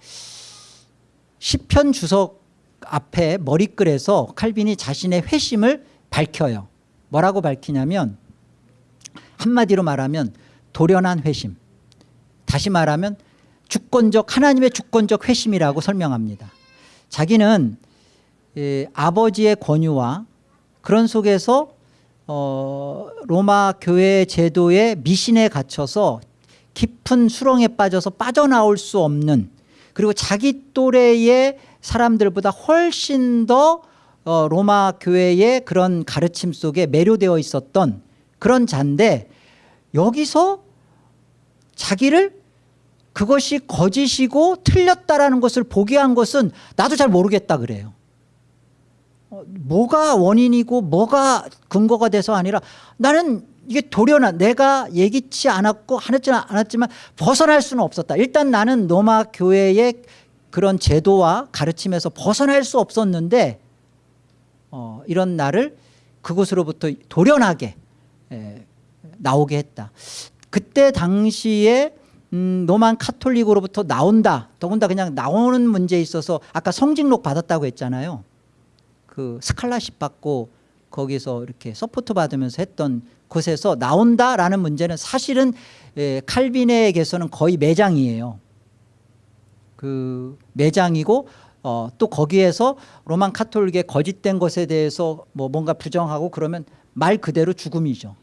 시편 주석 앞에 머리글에서 칼빈이 자신의 회심을 밝혀요. 뭐라고 밝히냐면 한마디로 말하면 돌연한 회심. 다시 말하면 주권적 하나님의 주권적 회심이라고 설명합니다. 자기는 에, 아버지의 권유와 그런 속에서 어, 로마 교회 제도의 미신에 갇혀서 깊은 수렁에 빠져서 빠져나올 수 없는 그리고 자기 또래의 사람들보다 훨씬 더 어, 로마 교회의 그런 가르침 속에 매료되어 있었던 그런 자인데 여기서 자기를 그것이 거짓이고 틀렸다라는 것을 보게 한 것은 나도 잘 모르겠다 그래요. 어, 뭐가 원인이고 뭐가 근거가 돼서 아니라 나는 이게 도련한 내가 예기치 않았고 하지 않았지만 벗어날 수는 없었다. 일단 나는 로마 교회의 그런 제도와 가르침에서 벗어날 수 없었는데 어, 이런 나를 그곳으로부터 도련하게 에, 나오게 했다. 그때 당시에 음, Roman Catholic으로부터 나온다. 더군다나 그냥 나오는 문제에 있어서 아까 성직록 받았다고 했잖아요. 그 scholarship 받고 거기서 이렇게 support 받으면서 했던 곳에서 나온다라는 문제는 사실은 에, 칼빈에게서는 거의 매장이에요. 그 매장이고 어, 또 거기에서 Roman Catholic의 거짓된 것에 대해서 뭐 뭔가 부정하고 그러면 말 그대로 죽음이죠.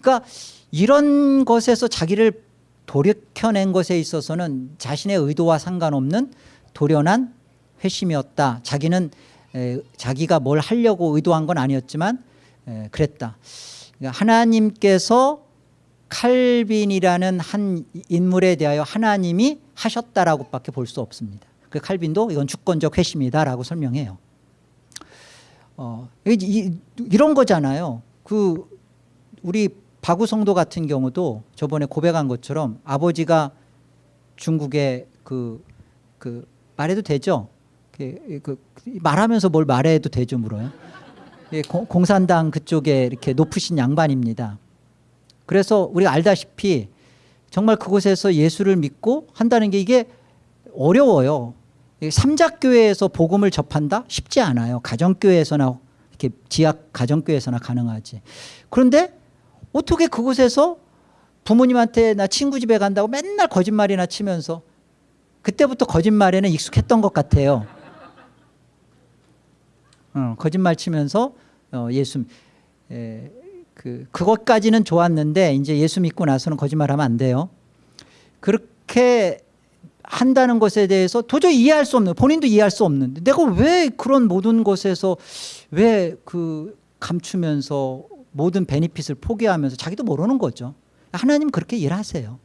그러니까 이런 것에서 자기를 돌이켜낸 것에 있어서는 자신의 의도와 상관없는 돌연한 회심이었다. 자기는 에, 자기가 뭘 하려고 의도한 건 아니었지만 에, 그랬다. 그러니까 하나님께서 칼빈이라는 한 인물에 대하여 하나님이 하셨다라고 밖에 볼 수 없습니다. 그 칼빈도 이건 주권적 회심이다라고 설명해요. 어, 이, 런 거잖아요. 그 우리 바구 성도 같은 경우도 저번에 고백한 것처럼 아버지가 중국에 그, 그 말해도 되죠? 그, 그 말하면서 뭘 말해도 되죠 물어요. 예, 공산당 그쪽에 이렇게 높으신 양반입니다. 그래서 우리가 알다시피 정말 그곳에서 예수를 믿고 한다는 게 이게 어려워요. 이 삼작교회에서 복음을 접한다? 쉽지 않아요. 가정교회에서나 이렇게 지역 가정교회에서나 가능하지. 그런데 어떻게 그곳에서 부모님한테 나 친구 집에 간다고 맨날 거짓말이나 치면서 그때부터 거짓말에는 익숙했던 것 같아요. 어, 거짓말 치면서 어, 예수 에, 그 그것까지는 좋았는데 이제 예수 믿고 나서는 거짓말하면 안 돼요. 그렇게 한다는 것에 대해서 도저히 이해할 수 없는 본인도 이해할 수 없는데 내가 왜 그런 모든 것에서 왜 그 감추면서 모든 베니핏을 포기하면서 자기도 모르는 거죠. 하나님 그렇게 일하세요.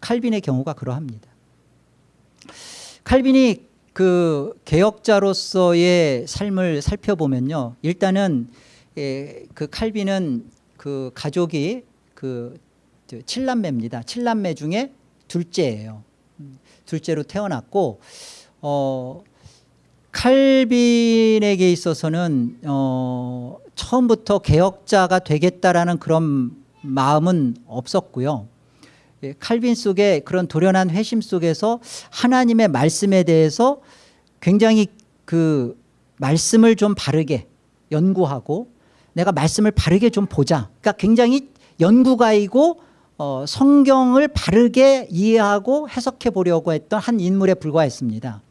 칼빈의 경우가 그러합니다. 칼빈이 그 개혁자로서의 삶을 살펴보면요. 일단은 예, 그 칼빈은 그 가족이 그 칠남매입니다. 칠남매 중에 둘째예요. 음, 둘째로 태어났고 어 칼빈에게 있어서는 어 처음부터 개혁자가 되겠다라는 그런 마음은 없었고요. 예, 칼빈 속에 그런 도련한 회심 속에서 하나님의 말씀에 대해서 굉장히 그 말씀을 좀 바르게 연구하고 내가 말씀을 바르게 좀 보자. 그러니까 굉장히 연구가이고 어, 성경을 바르게 이해하고 해석해 보려고 했던 한 인물에 불과했습니다.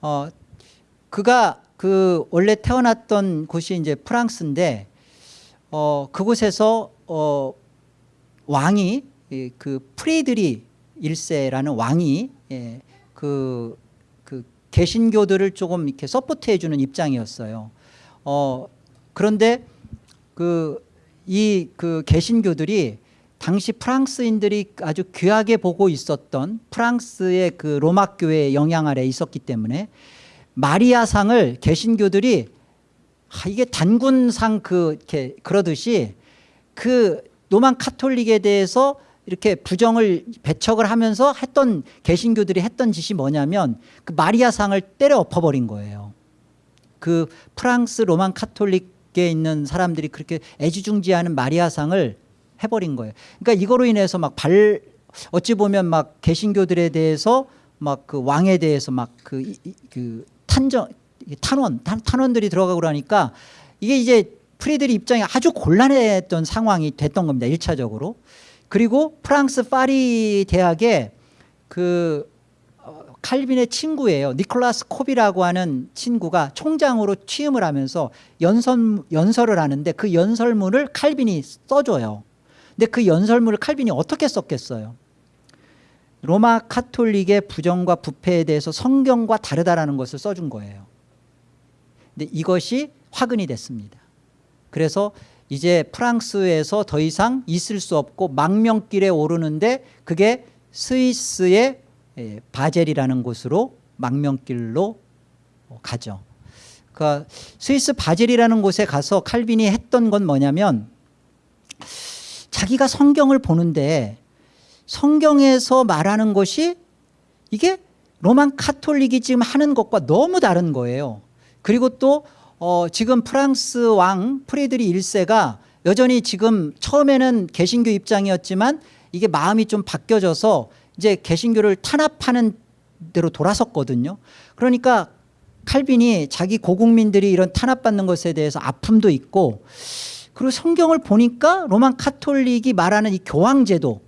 어, 그가 그 원래 태어났던 곳이 이제 프랑스인데 어, 그곳에서 어, 왕이 예, 그 프레드리 1세라는 왕이 예, 그, 그 개신교들을 조금 이렇게 서포트해 주는 입장이었어요. 어, 그런데 그 이 그 개신교들이 당시 프랑스인들이 아주 귀하게 보고 있었던 프랑스의 그 로마 교회의 영향 아래 있었기 때문에 마리아상을 개신교들이 아, 이게 단군상 그 이렇게 그러듯이 그 로만 카톨릭에 대해서 이렇게 부정을 배척을 하면서 했던 개신교들이 했던 짓이 뭐냐면 그 마리아상을 때려 엎어버린 거예요. 그 프랑스 로만 카톨릭에 있는 사람들이 그렇게 애지중지하는 마리아상을 해버린 거예요. 그러니까 이거로 인해서 막 발 어찌 보면 막 개신교들에 대해서 막 그 왕에 대해서 막그 그 탄정 탄원 탄, 탄원들이 들어가고 그러니까 이게 이제 프리들이 입장이 아주 곤란했던 상황이 됐던 겁니다. 1차적으로. 그리고 프랑스 파리 대학에 그 어, 칼빈의 친구예요. 니콜라스 콥이라고 하는 친구가 총장으로 취임을 하면서 연설, 연설을 하는데 그 연설문을 칼빈이 써줘요. 근데 그 연설문을 칼빈이 어떻게 썼겠어요? 로마 카톨릭의 부정과 부패에 대해서 성경과 다르다라는 것을 써준 거예요. 근데 이것이 화근이 됐습니다. 그래서 이제 프랑스에서 더 이상 있을 수 없고 망명길에 오르는데 그게 스위스의 예, 바젤이라는 곳으로 망명길로 가죠. 그 스위스 바젤이라는 곳에 가서 칼빈이 했던 건 뭐냐면 자기가 성경을 보는데 성경에서 말하는 것이 이게 로만 카톨릭이 지금 하는 것과 너무 다른 거예요. 그리고 또 어, 지금 프랑스 왕 프레드리 1세가 여전히 지금 처음에는 개신교 입장이었지만 이게 마음이 좀 바뀌어져서 이제 개신교를 탄압하는 대로 돌아섰거든요. 그러니까 칼빈이 자기 고국민들이 이런 탄압받는 것에 대해서 아픔도 있고 그리고 성경을 보니까 로만 카톨릭이 말하는 이 교황제도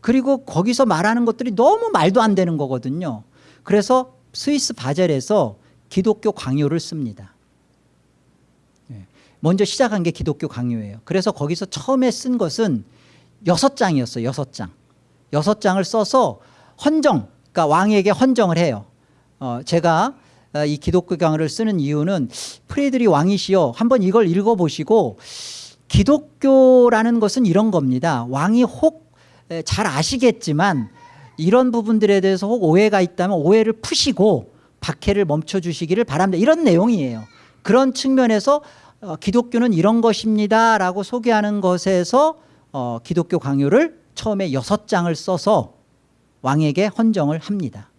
그리고 거기서 말하는 것들이 너무 말도 안 되는 거거든요. 그래서 스위스 바젤에서 기독교 강요를 씁니다. 먼저 시작한 게 기독교 강요예요. 그래서 거기서 처음에 쓴 것은 여섯 장이었어요. 여섯 장. 여섯 장을 써서 헌정, 그러니까 왕에게 헌정을 해요. 어, 제가 어, 이 기독교 강요를 쓰는 이유는 프레드리 왕이시여 한번 이걸 읽어보시고 기독교라는 것은 이런 겁니다. 왕이 혹 잘 아시겠지만 이런 부분들에 대해서 혹 오해가 있다면 오해를 푸시고 박해를 멈춰주시기를 바랍니다. 이런 내용이에요. 그런 측면에서 어, 기독교는 이런 것입니다 라고 소개하는 것에서 어, 기독교 강요를 처음에 여섯 장을 써서 왕에게 헌정을 합니다.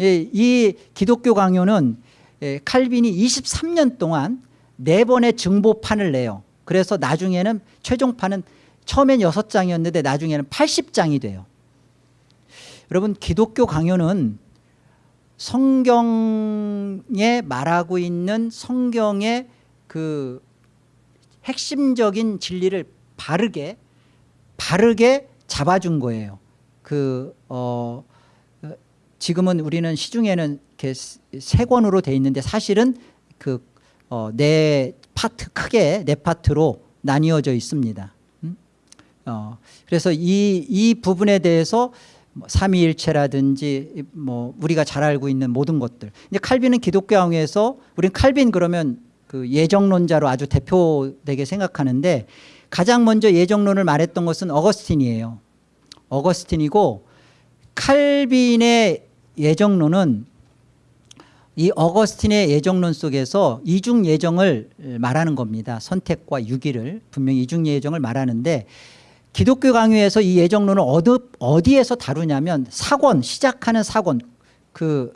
예, 이 기독교 강요는 예, 칼빈이 23년 동안 네 번의 증보판을 내요. 그래서 나중에는 최종판은 처음엔 여섯 장이었는데 나중에는 80장이 돼요. 여러분 기독교 강요는 성경에 말하고 있는 성경의 그 핵심적인 진리를 바르게 바르게 잡아준 거예요. 그 어, 어, 지금은 우리는 시중에는 이렇게 세 권으로 돼 있는데 사실은 그 어, 네 파트 크게 네 파트로 나뉘어져 있습니다. 음? 어, 그래서 이, 이 부분에 대해서 뭐 삼위일체라든지 뭐 우리가 잘 알고 있는 모든 것들. 이제 칼빈은 기독교 왕에서 우리는 칼빈 그러면 그 예정론자로 아주 대표되게 생각하는데 가장 먼저 예정론을 말했던 것은 어거스틴이에요. 어거스틴이고 칼빈의 예정론은 이 어거스틴의 예정론 속에서 이중 예정을 말하는 겁니다. 선택과 유기를 분명히 이중 예정을 말하는데 기독교 강요에서 이 예정론을 어디, 어디에서 다루냐면 사권 시작하는 사권 그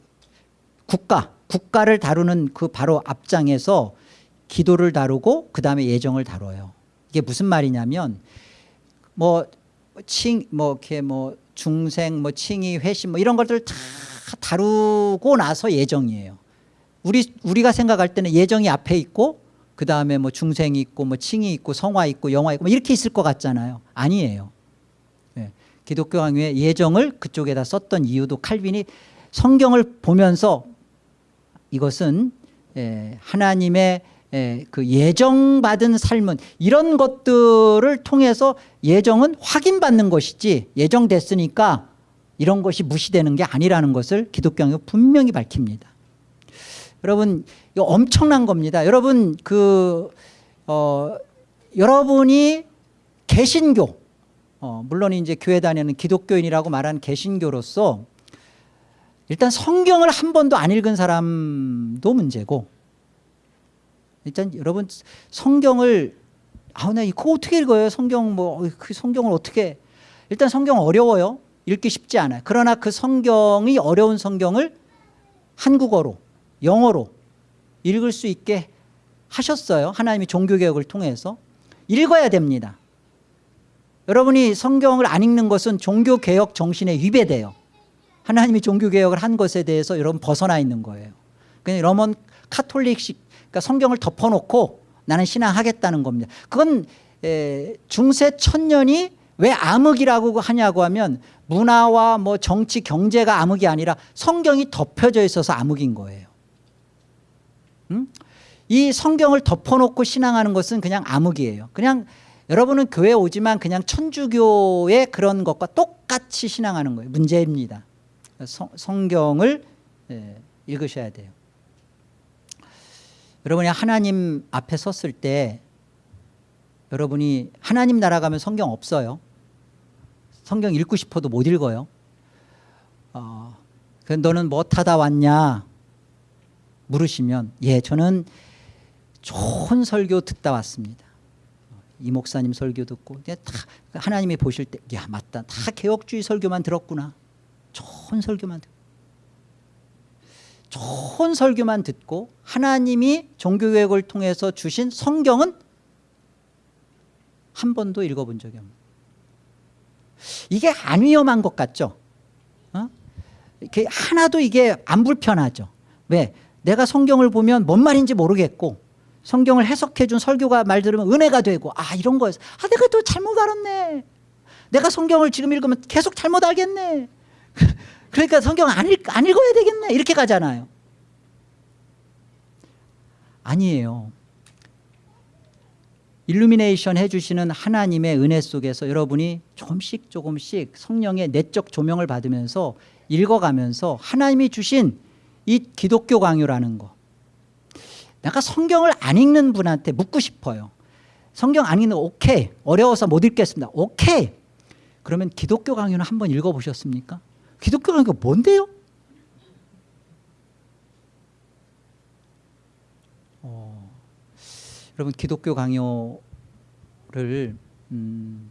국가 국가를 다루는 그 바로 앞장에서 기도를 다루고 그 다음에 예정을 다뤄요. 이게 무슨 말이냐면 뭐 칭 뭐 이렇게 뭐 중생 뭐 칭의 회심 뭐 이런 것들 다 다루고 나서 예정이에요. 우리 우리가 생각할 때는 예정이 앞에 있고 그 다음에 뭐 중생이 있고 뭐 칭이 있고 성화 있고 영화 있고 뭐 이렇게 있을 것 같잖아요. 아니에요. 예. 기독교 강요의 예정을 그쪽에다 썼던 이유도 칼빈이 성경을 보면서 이것은 예, 하나님의 예, 그 예정받은 삶은 이런 것들을 통해서 예정은 확인받는 것이지 예정됐으니까 이런 것이 무시되는 게 아니라는 것을 기독교가 분명히 밝힙니다. 여러분 이거 엄청난 겁니다. 여러분 그 어, 여러분이 개신교 어, 물론 이제 교회 다니는 기독교인이라고 말하는 개신교로서 일단 성경을 한 번도 안 읽은 사람도 문제고 일단 여러분 성경을 아 나 이거 어떻게 읽어요? 성경 뭐 그 성경을 어떻게 일단 성경 어려워요. 읽기 쉽지 않아요. 그러나 그 성경이 어려운 성경을 한국어로 영어로 읽을 수 있게 하셨어요. 하나님이 종교개혁을 통해서. 읽어야 됩니다. 여러분이 성경을 안 읽는 것은 종교개혁 정신에 위배돼요. 하나님이 종교개혁을 한 것에 대해서 여러분 벗어나 있는 거예요. 그냥 Roman Catholic식 그러니까 성경을 덮어놓고 나는 신앙하겠다는 겁니다. 그건 중세 천년이 왜 암흑이라고 하냐고 하면 문화와 뭐 정치 경제가 암흑이 아니라 성경이 덮여져 있어서 암흑인 거예요. 음? 이 성경을 덮어놓고 신앙하는 것은 그냥 암흑이에요. 그냥 여러분은 교회 오지만 그냥 천주교의 그런 것과 똑같이 신앙하는 거예요. 문제입니다. 성, 성경을 예, 읽으셔야 돼요. 여러분이 하나님 앞에 섰을 때 여러분이 하나님 나라 가면 성경 없어요. 성경 읽고 싶어도 못 읽어요. 어, 그 너는 뭐 타다 왔냐 물으시면 예 저는 좋은 설교 듣다 왔습니다. 이 목사님 설교 듣고 다 하나님이 보실 때야 맞다 다 개혁주의 설교만 들었구나 좋은 설교만 듣고 좋은 설교만 듣고 하나님이 종교개혁을 통해서 주신 성경은 한 번도 읽어본 적이 없는. 이게 안 위험한 것 같죠? 어? 이렇게 하나도 이게 안 불편하죠. 왜? 내가 성경을 보면 뭔 말인지 모르겠고 성경을 해석해 준 설교가 말 들으면 은혜가 되고 아 이런 거에서 아 내가 또 잘못 알았네. 내가 성경을 지금 읽으면 계속 잘못 알겠네 그러니까 성경 안, 읽, 안 읽어야 되겠네 이렇게 가잖아요. 아니에요. 일루미네이션 해주시는 하나님의 은혜 속에서 여러분이 조금씩 조금씩 성령의 내적 조명을 받으면서 읽어가면서 하나님이 주신 이 기독교 강요라는 거. 내가 성경을 안 읽는 분한테 묻고 싶어요. 성경 안 읽는 거 오케이. 어려워서 못 읽겠습니다. 오케이. 그러면 기독교 강요는 한번 읽어보셨습니까? 기독교 강요가 뭔데요? 어, 여러분 기독교 강요를 음,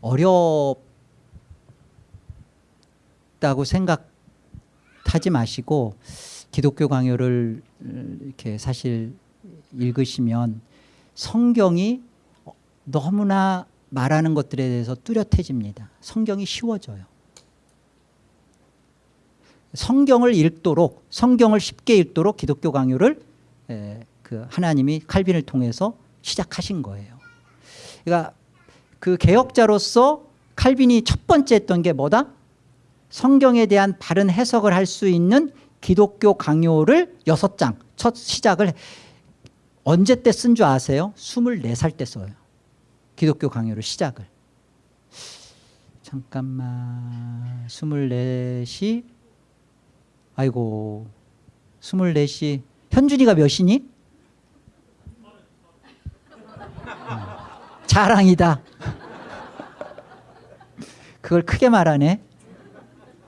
어렵다고 생각하지 마시고 기독교 강요를 이렇게 사실 읽으시면 성경이 너무나 말하는 것들에 대해서 뚜렷해집니다. 성경이 쉬워져요. 성경을 읽도록 성경을 쉽게 읽도록 기독교 강요를 에, 그 하나님이 칼빈을 통해서 시작하신 거예요. 그러니까 그 개혁자로서 칼빈이 첫 번째 했던 게 뭐다? 성경에 대한 바른 해석을 할 수 있는 기독교 강요를 여섯 장 첫 시작을 언제 때 쓴 줄 아세요? 24살 때 써요. 기독교 강요를 시작을. 잠깐만 24시 아이고 24시 현준이가 몇이니? 음, 자랑이다. 그걸 크게 말하네.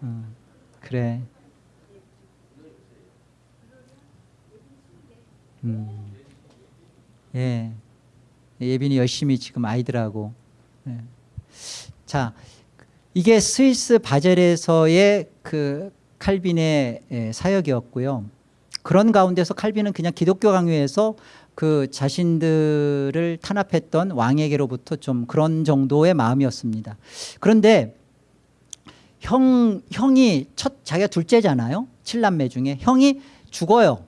음, 그래. 음, 예. 예빈이 열심히 지금 아이들하고. 예. 자, 이게 스위스 바젤에서의 그 칼빈의 예, 사역이었고요. 그런 가운데서 칼빈은 그냥 기독교 강요에서 그 자신들을 탄압했던 왕에게로부터 좀 그런 정도의 마음이었습니다. 그런데 형 형이 첫 자기가 둘째잖아요. 칠남매 중에 형이 죽어요.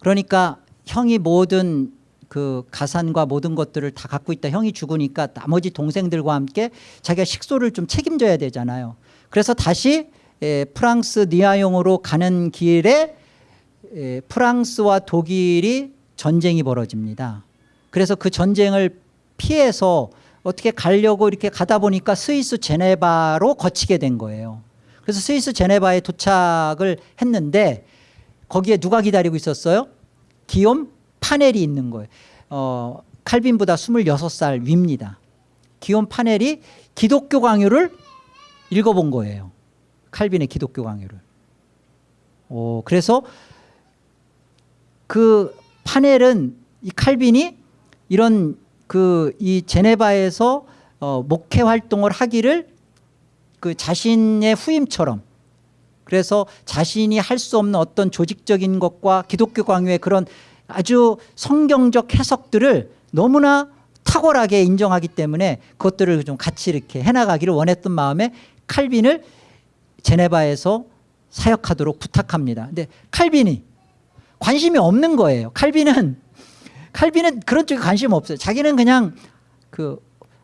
그러니까 형이 모든 그 가산과 모든 것들을 다 갖고 있다. 형이 죽으니까 나머지 동생들과 함께 자기가 식소를 좀 책임져야 되잖아요. 그래서 다시 에, 프랑스 니아용으로 가는 길에 에, 프랑스와 독일이 전쟁이 벌어집니다. 그래서 그 전쟁을 피해서 어떻게 가려고 이렇게 가다 보니까 스위스 제네바로 거치게 된 거예요. 그래서 스위스 제네바에 도착을 했는데 거기에 누가 기다리고 있었어요? 기욤 파넬이 있는 거예요. 어, 칼빈보다 26살 위입니다. 기욤 파넬이 기독교 강요를 읽어본 거예요. 칼빈의 기독교 강요를. 오, 그래서 그 파넬은 이 칼빈이 이런 그 이 제네바에서 어, 목회 활동을 하기를 그 자신의 후임처럼 그래서 자신이 할 수 없는 어떤 조직적인 것과 기독교 강요의 그런 아주 성경적 해석들을 너무나 탁월하게 인정하기 때문에 그것들을 좀 같이 이렇게 해나가기를 원했던 마음에 칼빈을 제네바에서 사역하도록 부탁합니다. 근데 칼빈이 관심이 없는 거예요. 칼빈은 칼빈은 그런 쪽에 관심 없어요. 자기는 그냥 그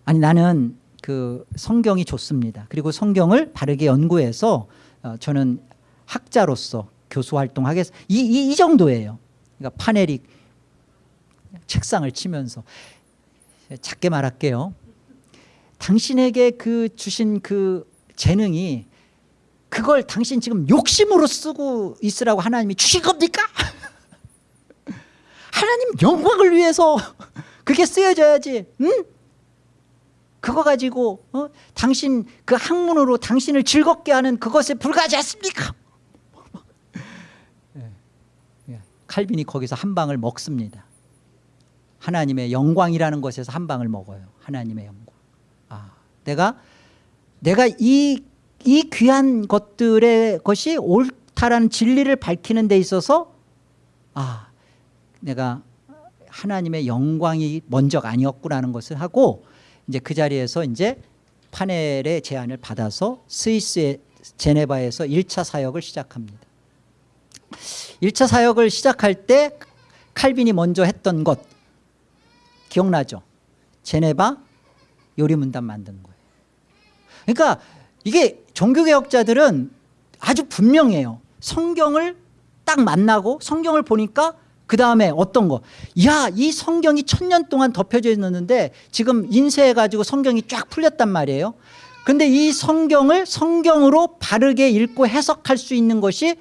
아니 나는 그 성경이 좋습니다. 그리고 성경을 바르게 연구해서 어, 저는 학자로서 교수 활동하겠 이, 이, 이 정도예요. 그러니까 파넬이 책상을 치면서 작게 말할게요. 당신에게 그 주신 그 재능이 그걸 당신 지금 욕심으로 쓰고 있으라고 하나님이 주신 겁니까? [LAUGHS] 하나님 영광을 위해서 그게 쓰여져야지. 응? 그거 가지고 어? 당신 그 학문으로 당신을 즐겁게 하는 그것에 불과하지 않습니까? [LAUGHS] 예. 칼빈이 거기서 한 방을 먹습니다. 하나님의 영광이라는 것에서 한 방을 먹어요. 하나님의 영광. 아, 내가 내가 이, 이 귀한 것들의 것이 옳다라는 진리를 밝히는 데 있어서 아, 내가 하나님의 영광이 먼저가 아니었구나는 것을 하고 이제 그 자리에서 이제 파넬의 제안을 받아서 스위스의 제네바에서 1차 사역을 시작합니다. 1차 사역을 시작할 때 칼빈이 먼저 했던 것 기억나죠? 제네바 요리문단 만든 거예요. 그러니까 이게 종교개혁자들은 아주 분명해요. 성경을 딱 만나고 성경을 보니까 그 다음에 어떤 거? 야, 이 성경이 천년 동안 덮여져 있는데 지금 인쇄해가지고 성경이 쫙 풀렸단 말이에요. 근데 이 성경을 성경으로 바르게 읽고 해석할 수 있는 것이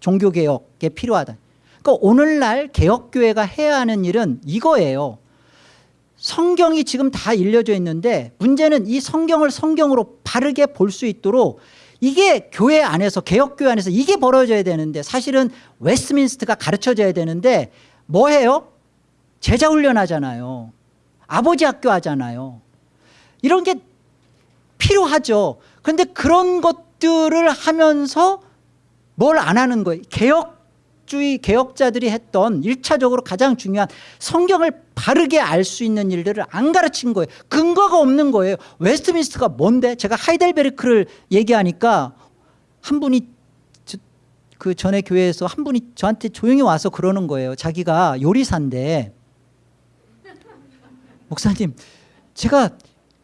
종교개혁에 필요하다. 그러니까 오늘날 개혁교회가 해야 하는 일은 이거예요. 성경이 지금 다 알려져 있는데 문제는 이 성경을 성경으로 바르게 볼 수 있도록 이게 교회 안에서 개혁교회 안에서 이게 벌어져야 되는데 사실은 웨스트민스트가 가르쳐져야 되는데 뭐 해요? 제자 훈련 하잖아요. 아버지 학교 하잖아요. 이런 게 필요하죠. 그런데 그런 것들을 하면서 뭘 안 하는 거예요. 개혁 주의 개혁자들이 했던 1차적으로 가장 중요한 성경을 바르게 알 수 있는 일들을 안 가르친 거예요. 근거가 없는 거예요. 웨스트민스트가 뭔데? 제가 하이델베르크를 얘기하니까 한 분이 그 전에 교회에서 한 분이 저한테 조용히 와서 그러는 거예요. 자기가 요리사인데 [LAUGHS] 목사님 제가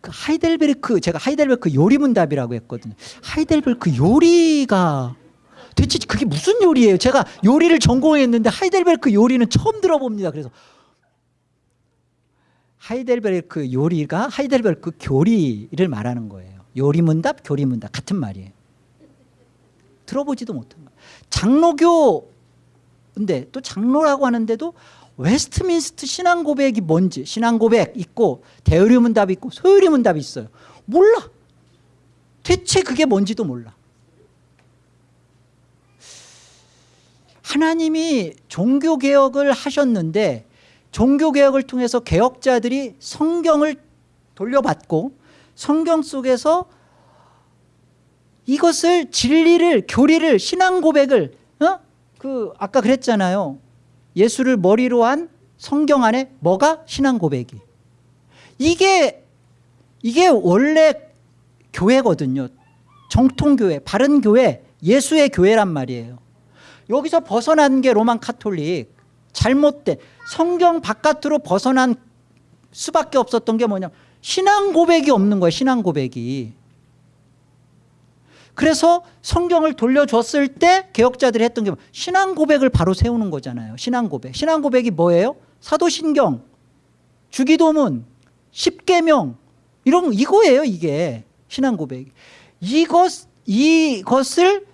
그 하이델베르크 제가 하이델베르크 요리문답이라고 했거든요. 하이델베르크 요리가 대체 그게 무슨 요리예요? 제가 요리를 전공했는데 하이델베르크 요리는 처음 들어봅니다. 그래서 하이델베르크 요리가 하이델베르크 교리를 말하는 거예요. 요리문답, 교리문답 같은 말이에요. 들어보지도 못한 거예요. 장로교 근데 또 장로라고 하는데도 웨스트민스트 신앙 고백이 뭔지 신앙 고백 있고 대요리 문답이 있고 소요리 문답이 있어요. 몰라. 대체 그게 뭔지도 몰라. 하나님이 종교 개혁을 하셨는데 종교 개혁을 통해서 개혁자들이 성경을 돌려받고 성경 속에서 이것을 진리를 교리를 신앙 고백을 어? 그 아까 그랬잖아요. 예수를 머리로 한 성경 안에 뭐가 신앙 고백이. 이게 이게 원래 교회거든요. 정통 교회, 바른 교회, 예수의 교회란 말이에요. 여기서 벗어난 게 로만 카톨릭. 잘못된 성경 바깥으로 벗어난 수밖에 없었던 게 뭐냐? 신앙 고백이 없는 거예요 신앙 고백이. 그래서 성경을 돌려줬을 때 개혁자들이 했던 게 뭐- 신앙 고백을 바로 세우는 거잖아요 신앙 고백. 신앙 고백이 뭐예요? 사도신경 주기도문 십계명. 이런 이거예요 이게 신앙 고백 이것 이것을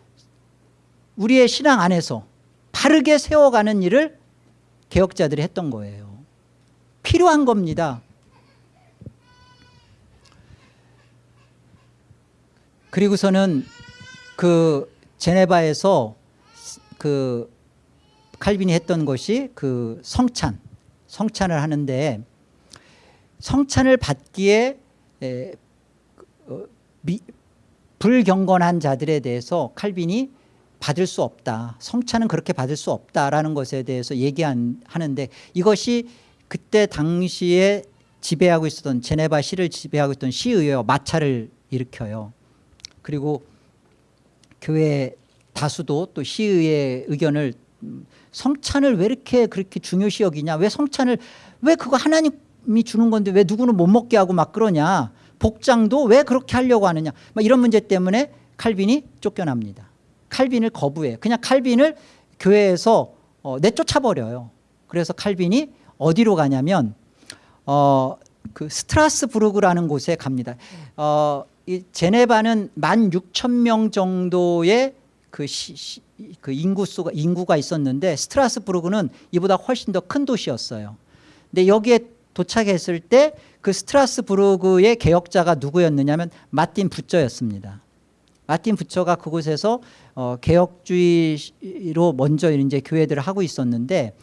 우리의 신앙 안에서 바르게 세워가는 일을 개혁자들이 했던 거예요. 필요한 겁니다. 그리고서는 그 제네바에서 그 칼빈이 했던 것이 그 성찬, 성찬을 하는데 성찬을 받기에 에, 어, 미, 불경건한 자들에 대해서 칼빈이 받을 수 없다. 성찬은 그렇게 받을 수 없다라는 것에 대해서 얘기하는데 이것이 그때 당시에 지배하고 있었던 제네바 시를 지배하고 있던 시의회와 마찰을 일으켜요. 그리고 교회 다수도 또 시의회 의견을 음, 성찬을 왜 이렇게 그렇게 중요시 여기냐 왜 성찬을 왜 그거 하나님이 주는 건데 왜 누구는 못 먹게 하고 막 그러냐 복장도 왜 그렇게 하려고 하느냐 막 이런 문제 때문에 칼빈이 쫓겨납니다 칼빈을 거부해요 그냥 칼빈을 교회에서 어, 내쫓아버려요 그래서 칼빈이 어디로 가냐면 어, 그 스트라스부르크라는 곳에 갑니다 어, 이 제네바는 1만 6천 명 정도의 그, 시, 시, 그 인구 수가 인구가 있었는데 스트라스부르크는 이보다 훨씬 더 큰 도시였어요. 근데 여기에 도착했을 때 그 스트라스부르크의 개혁자가 누구였느냐면 마틴 부처였습니다. 마틴 부처가 그곳에서 어, 개혁주의로 먼저 이제 교회들을 하고 있었는데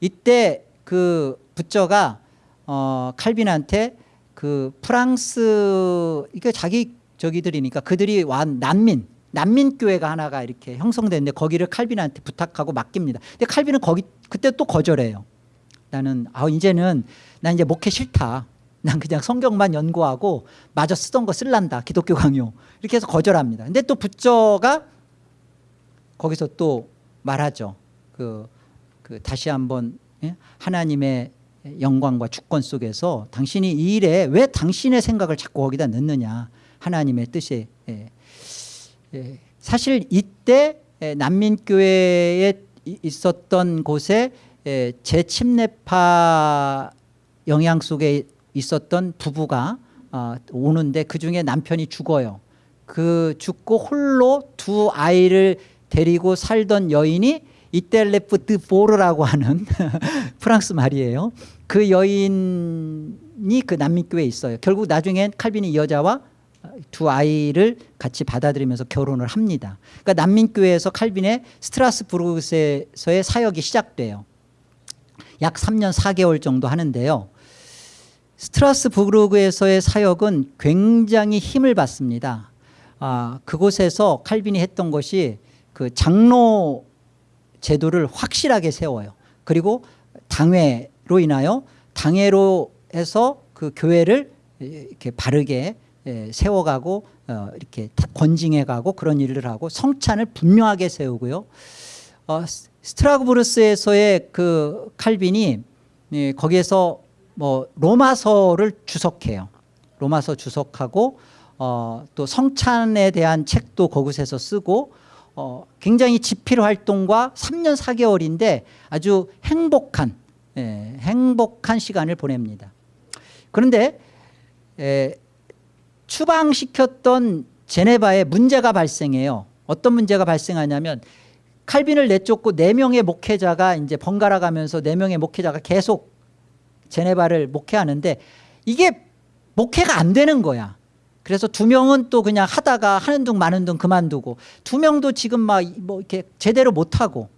이때 그 부처가 어, 칼빈한테 그 프랑스 이게 자기 저기들이니까 그들이 완 난민 난민 교회가 하나가 이렇게 형성됐는데 거기를 칼빈한테 부탁하고 맡깁니다. 근데 칼빈은 거기 그때 또 거절해요. 나는 아 이제는 난 이제 목회 싫다. 난 그냥 성경만 연구하고 마저 쓰던 거 쓸란다. 기독교 강요. 이렇게 해서 거절합니다. 근데 또 부처가 거기서 또 말하죠. 그, 그 다시 한번 예? 하나님의 영광과 주권 속에서 당신이 이 일에 왜 당신의 생각을 자꾸 거기다 넣느냐. 하나님의 뜻에 예. 예, 사실 이때 예, 난민교회에 이- 있었던 곳에 예, 재침례파 영향 속에 있었던 부부가 아, 오는데 그중에 남편이 죽어요. 그 죽고 홀로 두 아이를 데리고 살던 여인이 이텔레프 드 보르라고 하는 [LAUGHS] 프랑스 말이에요. 그 여인이 그 난민교회에 있어요. 결국 나중엔 칼빈이 이 여자와 두 아이를 같이 받아들이면서 결혼을 합니다. 그러니까 난민교회에서 칼빈의 스트라스부르크에서의 사역이 시작돼요. 약 3년 4개월 정도 하는데요. 스트라스부르크에서의 사역은 굉장히 힘을 받습니다. 아, 그곳에서 칼빈이 했던 것이 그 장로 제도를 확실하게 세워요. 그리고 당회로 인하여 당회로 해서 그 교회를 이렇게 바르게 예, 세워가고 어, 이렇게 다 권징해가고 그런 일을 하고 성찬을 분명하게 세우고요. 어, 스- 스트라스부르스에서의 그 칼빈이 예, 거기에서 뭐 로마서를 주석해요. 로마서 주석하고 어, 또 성찬에 대한 책도 거기서 쓰고 어, 굉장히 집필 활동과 3년 4개월인데 아주 행복한 예, 행복한 시간을 보냅니다. 그런데 에, 추방시켰던 제네바에 문제가 발생해요. 어떤 문제가 발생하냐면 칼빈을 내쫓고 네 명의 목회자가 이제 번갈아 가면서 네 명의 목회자가 계속 제네바를 목회하는데 이게 목회가 안 되는 거야. 그래서 두 명은 또 그냥 하다가 하는 둥 마는 둥 그만두고 두 명도 지금 막 뭐 이렇게 제대로 못 하고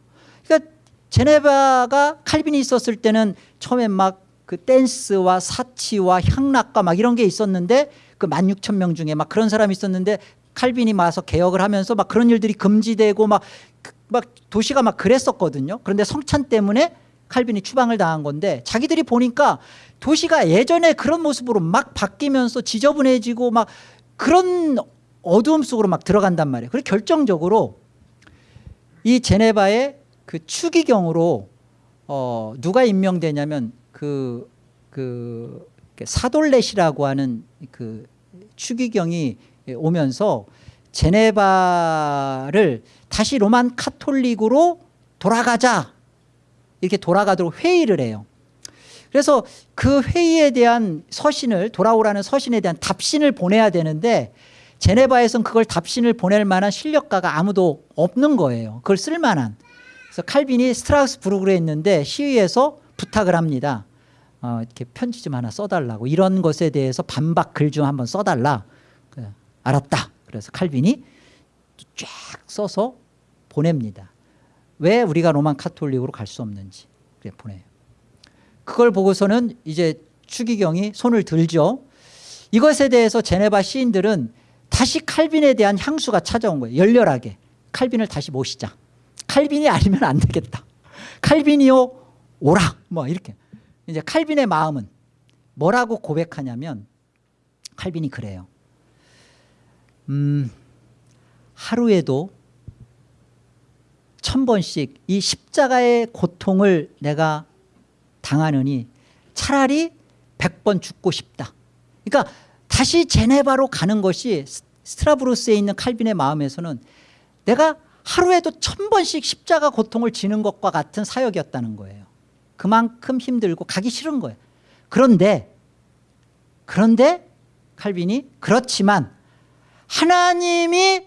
그러니까 제네바가 칼빈이 있었을 때는 처음에 막그 댄스와 사치와 향락과 막 이런 게 있었는데 그 16,000명 중에 막 그런 사람이 있었는데 칼빈이 와서 개혁을 하면서 막 그런 일들이 금지되고 막, 그- 막 도시가 막 그랬었거든요. 그런데 성찬 때문에 칼빈이 추방을 당한 건데 자기들이 보니까 도시가 예전에 그런 모습으로 막 바뀌면서 지저분해지고 막 그런 어두움 속으로 막 들어간단 말이에요. 그래서 결정적으로 이 제네바의 그 추기경으로 어 누가 임명되냐면 그, 그 사돌렛이라고 하는 그 추기경이 오면서 제네바를 다시 로만 카톨릭으로 돌아가자 이렇게 돌아가도록 회의를 해요. 그래서 그 회의에 대한 서신을 돌아오라는 서신에 대한 답신을 보내야 되는데 제네바에선 그걸 답신을 보낼 만한 실력가가 아무도 없는 거예요. 그걸 쓸 만한. 그래서 칼빈이 스트라스부르크에 있는데 시위에서 부탁을 합니다. 어, 이렇게 편지 좀 하나 써달라고 이런 것에 대해서 반박 글 좀 한번 써달라. 그래, 알았다. 그래서 칼빈이 쫙 써서 보냅니다. 왜 우리가 로만 카톨릭으로 갈 수 없는지 그래 보내요. 그걸 보고서는 이제 추기경이 손을 들죠. 이것에 대해서 제네바 시인들은 다시 칼빈에 대한 향수가 찾아온 거예요. 열렬하게 칼빈을 다시 모시자. 칼빈이 아니면 안 되겠다. 칼빈이요 오라. 뭐 이렇게 이제 칼빈의 마음은 뭐라고 고백하냐면 칼빈이 그래요. 음, 하루에도 천 번씩 이 십자가의 고통을 내가 당하느니 차라리 백 번 죽고 싶다. 그러니까 다시 제네바로 가는 것이 스- 스트라브루스에 있는 칼빈의 마음에서는 내가 하루에도 천 번씩 십자가 고통을 지는 것과 같은 사역이었다는 거예요. 그만큼 힘들고 가기 싫은 거예요. 그런데 그런데 칼빈이 그렇지만 하나님이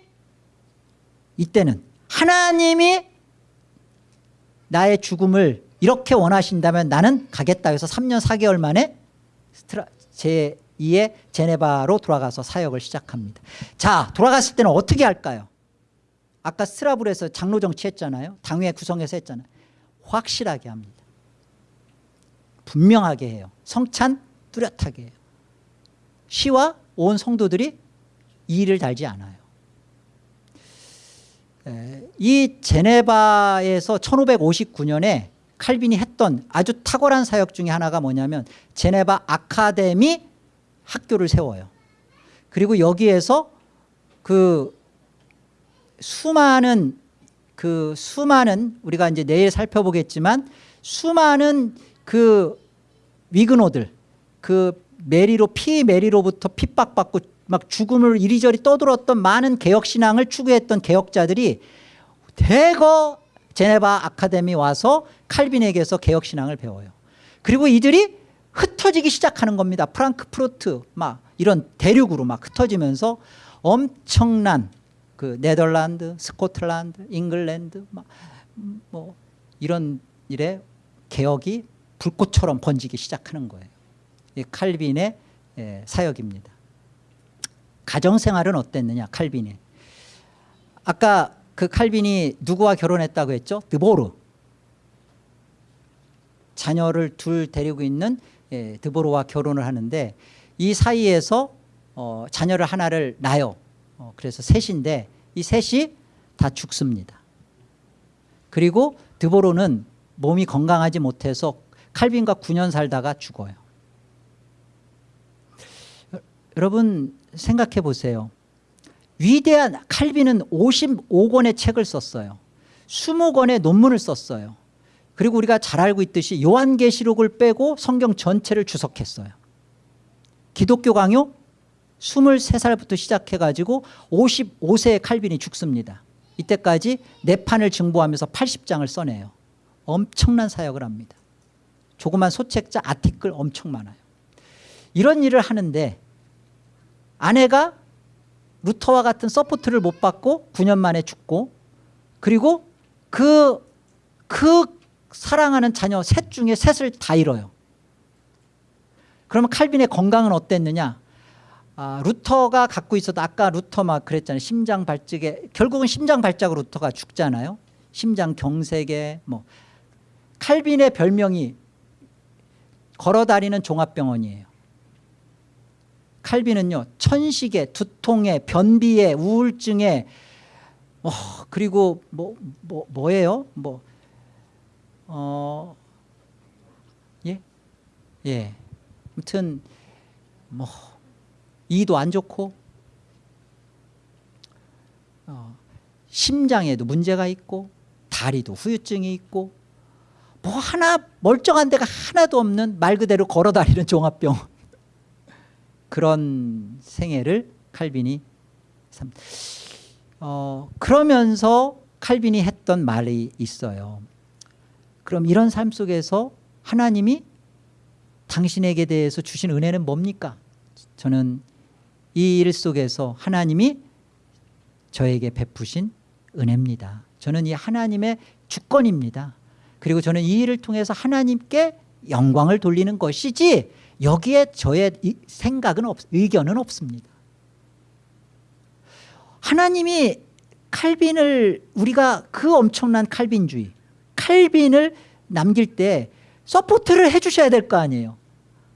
이때는 하나님이 나의 죽음을 이렇게 원하신다면 나는 가겠다 해서 3년 4개월 만에 스트라, 제2의 제네바로 돌아가서 사역을 시작합니다. 자 돌아갔을 때는 어떻게 할까요? 아까 스트라블에서 장로 정치했잖아요. 당회 구성해서 했잖아요. 확실하게 합니다. 분명하게 해요. 성찬 뚜렷하게 해요. 시와 온 성도들이 이의를 달지 않아요. 에, 이 제네바에서 1559년에 칼빈이 했던 아주 탁월한 사역 중에 하나가 뭐냐면 제네바 아카데미 학교를 세워요. 그리고 여기에서 그 수많은 그 수많은 우리가 이제 내일 살펴보겠지만 수많은 그 위그노들 그 메리로 피 메리로부터 핍박받고 막 죽음을 이리저리 떠들었던 많은 개혁 신앙을 추구했던 개혁자들이 대거 제네바 아카데미 와서 칼빈에게서 개혁 신앙을 배워요. 그리고 이들이 흩어지기 시작하는 겁니다. 프랑크푸르트 막 이런 대륙으로 막 흩어지면서 엄청난 그 네덜란드, 스코틀랜드, 잉글랜드 막 뭐 이런 일에 개혁이 불꽃처럼 번지기 시작하는 거예요. 이 칼빈의 예, 사역입니다. 가정 생활은 어땠느냐? 칼빈이 아까 그 칼빈이 누구와 결혼했다고 했죠? 드보르 자녀를 둘 데리고 있는 예, 드보르와 결혼을 하는데 이 사이에서 어, 자녀를 하나를 낳아요. 어, 그래서 셋인데 이 셋이 다 죽습니다. 그리고 드보르는 몸이 건강하지 못해서 칼빈과 9년 살다가 죽어요. 여러분 생각해 보세요. 위대한 칼빈은 55권의 책을 썼어요. 20권의 논문을 썼어요. 그리고 우리가 잘 알고 있듯이 요한계시록을 빼고 성경 전체를 주석했어요. 기독교 강요 23살부터 시작해가지고 55세에 칼빈이 죽습니다. 이때까지 네판을 증보하면서 80장을 써내요. 엄청난 사역을 합니다. 조그만 소책자 아티클 엄청 많아요. 이런 일을 하는데 아내가 루터와 같은 support를 못 받고 9년 만에 죽고 그리고 그, 그 사랑하는 자녀 셋 중에 셋을 다 잃어요. 그러면 칼빈의 건강은 어땠느냐? 아, 루터가 갖고 있어도 아까 루터 막 그랬잖아요. 심장 발작에 결국은 심장 발작으로 루터가 죽잖아요. 심장 경색에 뭐 칼빈의 별명이 걸어다니는 종합병원이에요. 칼빈은요 천식에 두통에 변비에 우울증에 어, 그리고 뭐, 뭐 뭐예요? 뭐 어, 예? 예. 아무튼 뭐 이도 안 좋고 어, 심장에도 문제가 있고 다리도 후유증이 있고 뭐 하나 멀쩡한 데가 하나도 없는 말 그대로 걸어다니는 종합병 그런 생애를 칼빈이 삼. 어, 그러면서 칼빈이 했던 말이 있어요. 그럼 이런 삶 속에서 하나님이 당신에게 대해서 주신 은혜는 뭡니까? 저는 이 일 속에서 하나님이 저에게 베푸신 은혜입니다. 저는 이 하나님의 주권입니다. 그리고 저는 이 일을 통해서 하나님께 영광을 돌리는 것이지 여기에 저의 생각은 없, 의견은 없습니다. 하나님이 칼빈을 우리가 그 엄청난 칼빈주의 칼빈을 남길 때 support를 해주셔야 될 거 아니에요.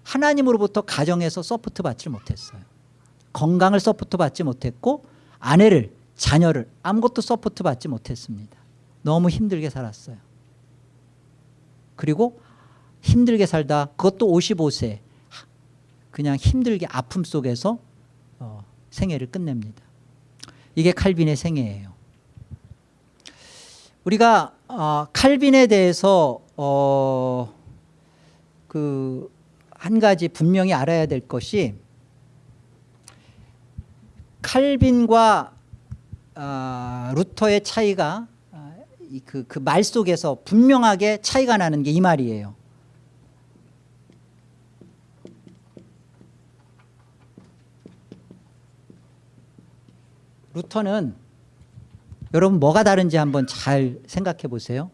하나님으로부터 가정에서 support 받지 못했어요. 건강을 support 받지 못했고 아내를 자녀를 아무것도 support 받지 못했습니다. 너무 힘들게 살았어요. 그리고 힘들게 살다 그것도 55세 그냥 힘들게 아픔 속에서 어, 생애를 끝냅니다. 이게 칼빈의 생애예요. 우리가 어, 칼빈에 대해서 어, 그한 가지 분명히 알아야 될 것이 칼빈과 어, 루터의 차이가 그, 그말 속에서 분명하게 차이가 나는 게 이 말이에요. 루터는 여러분 뭐가 다른지 한번 잘 생각해 보세요.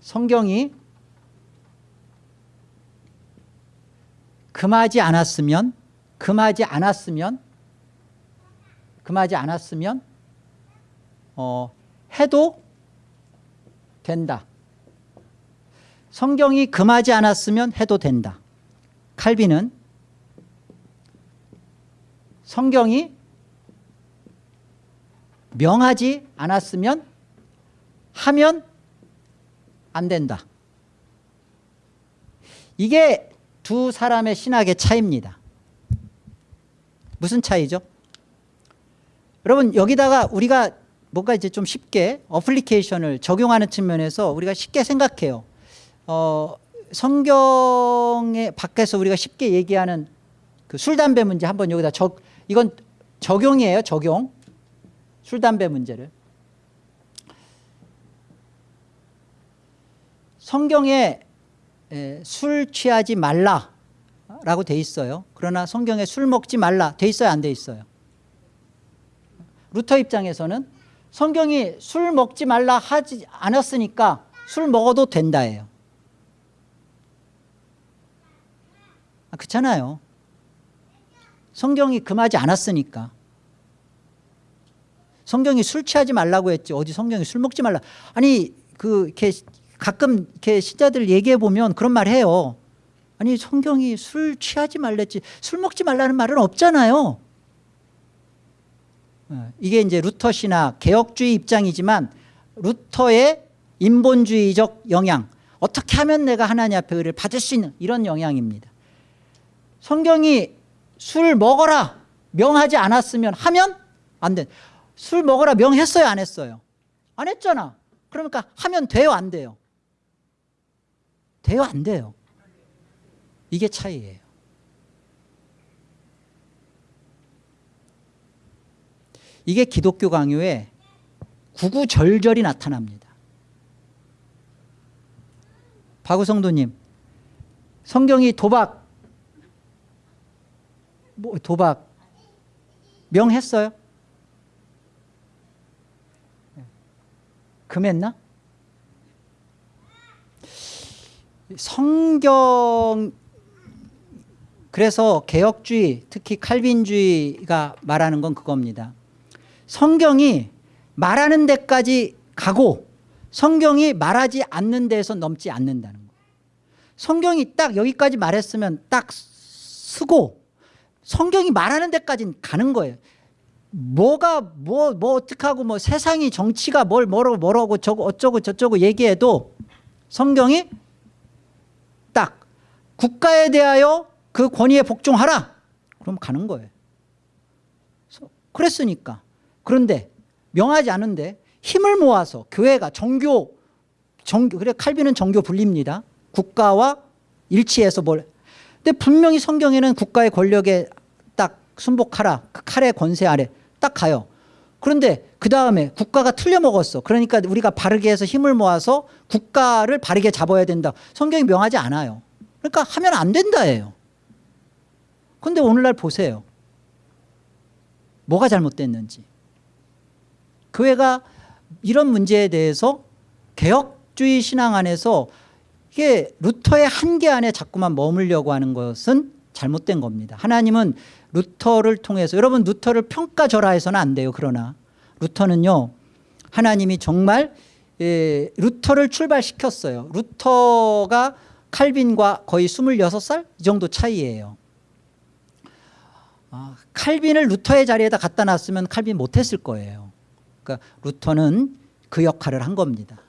성경이 금하지 않았으면 금하지 않았으면 금하지 않았으면 어, 해도 된다. 성경이 금하지 않았으면 해도 된다. 칼빈은 성경이 명하지 않았으면 하면 안 된다. 이게 두 사람의 신학의 차이입니다. 무슨 차이죠? 여러분 여기다가 우리가 뭔가 이제 좀 쉽게 어플리케이션을 적용하는 측면에서 우리가 쉽게 생각해요. 어, 성경에 밖에서 우리가 쉽게 얘기하는 그 술, 담배 문제 한번 여기다 적, 이건 적용이에요. 적용. 술, 담배 문제를. 성경에 술 취하지 말라라고 돼 있어요. 그러나 성경에 술 먹지 말라 돼 있어요? 안 돼 있어요? 루터 입장에서는 성경이 술 먹지 말라 하지 않았으니까 술 먹어도 된다예요. 아, 그렇잖아요. 성경이 금하지 않았으니까. 성경이 술 취하지 말라고 했지 어디 성경이 술 먹지 말라. 아니 그 이렇게 가끔 이렇게 신자들 얘기해 보면 그런 말 해요. 아니 성경이 술 취하지 말랬지 술 먹지 말라는 말은 없잖아요. 어, 이게 이제 루터 신학 개혁주의 입장이지만 루터의 인본주의적 영향 어떻게 하면 내가 하나님 앞에 의를 받을 수 있는 이런 영향입니다. 성경이 술 먹어라 명하지 않았으면 하면 안 돼. 술 먹어라 명했어요 안 했어요? 안 했잖아. 그러니까 하면 돼요 안 돼요? 돼요 안 돼요? 이게 차이예요. 이게 기독교 강요에 구구절절이 나타납니다. 박우성도님 성경이 도박 뭐 도박 명했어요? 금했나? 성경 그래서 개혁주의 특히 칼빈주의가 말하는 건 그겁니다. 성경이 말하는 데까지 가고 성경이 말하지 않는 데에서 넘지 않는다는 거예요. 성경이 딱 여기까지 말했으면 딱 쓰고 성경이 말하는 데까지는 가는 거예요. 뭐가 뭐뭐 어떻게 하고 뭐 세상이 정치가 뭘 뭐라고 뭐라고 저거 어쩌고 저쩌고 얘기해도 성경이 딱 국가에 대하여 그 권위에 복종하라. 그럼 가는 거예요. 그랬으니까. 그런데 명하지 않은데 힘을 모아서 교회가 정교 정교 그래 칼빈은 정교 분립니다. 국가와 일치해서 뭘 근데 분명히 성경에는 국가의 권력에 딱 순복하라 그 칼의 권세 아래 딱 가요. 그런데 그 다음에 국가가 틀려먹었어. 그러니까 우리가 바르게 해서 힘을 모아서 국가를 바르게 잡아야 된다. 성경이 명하지 않아요. 그러니까 하면 안 된다예요. 그런데 오늘날 보세요. 뭐가 잘못됐는지. 교회가 이런 문제에 대해서 개혁주의 신앙 안에서 이게 루터의 한계 안에 자꾸만 머물려고 하는 것은 잘못된 겁니다. 하나님은 루터를 통해서 여러분 루터를 평가절하해서는 안 돼요. 그러나 루터는요. 하나님이 정말 예, 루터를 출발시켰어요. 루터가 칼빈과 거의 26살 이 정도 차이예요. 아, 칼빈을 루터의 자리에다 갖다 놨으면 칼빈 못했을 거예요. 그러니까 루터는 그 역할을 한 겁니다.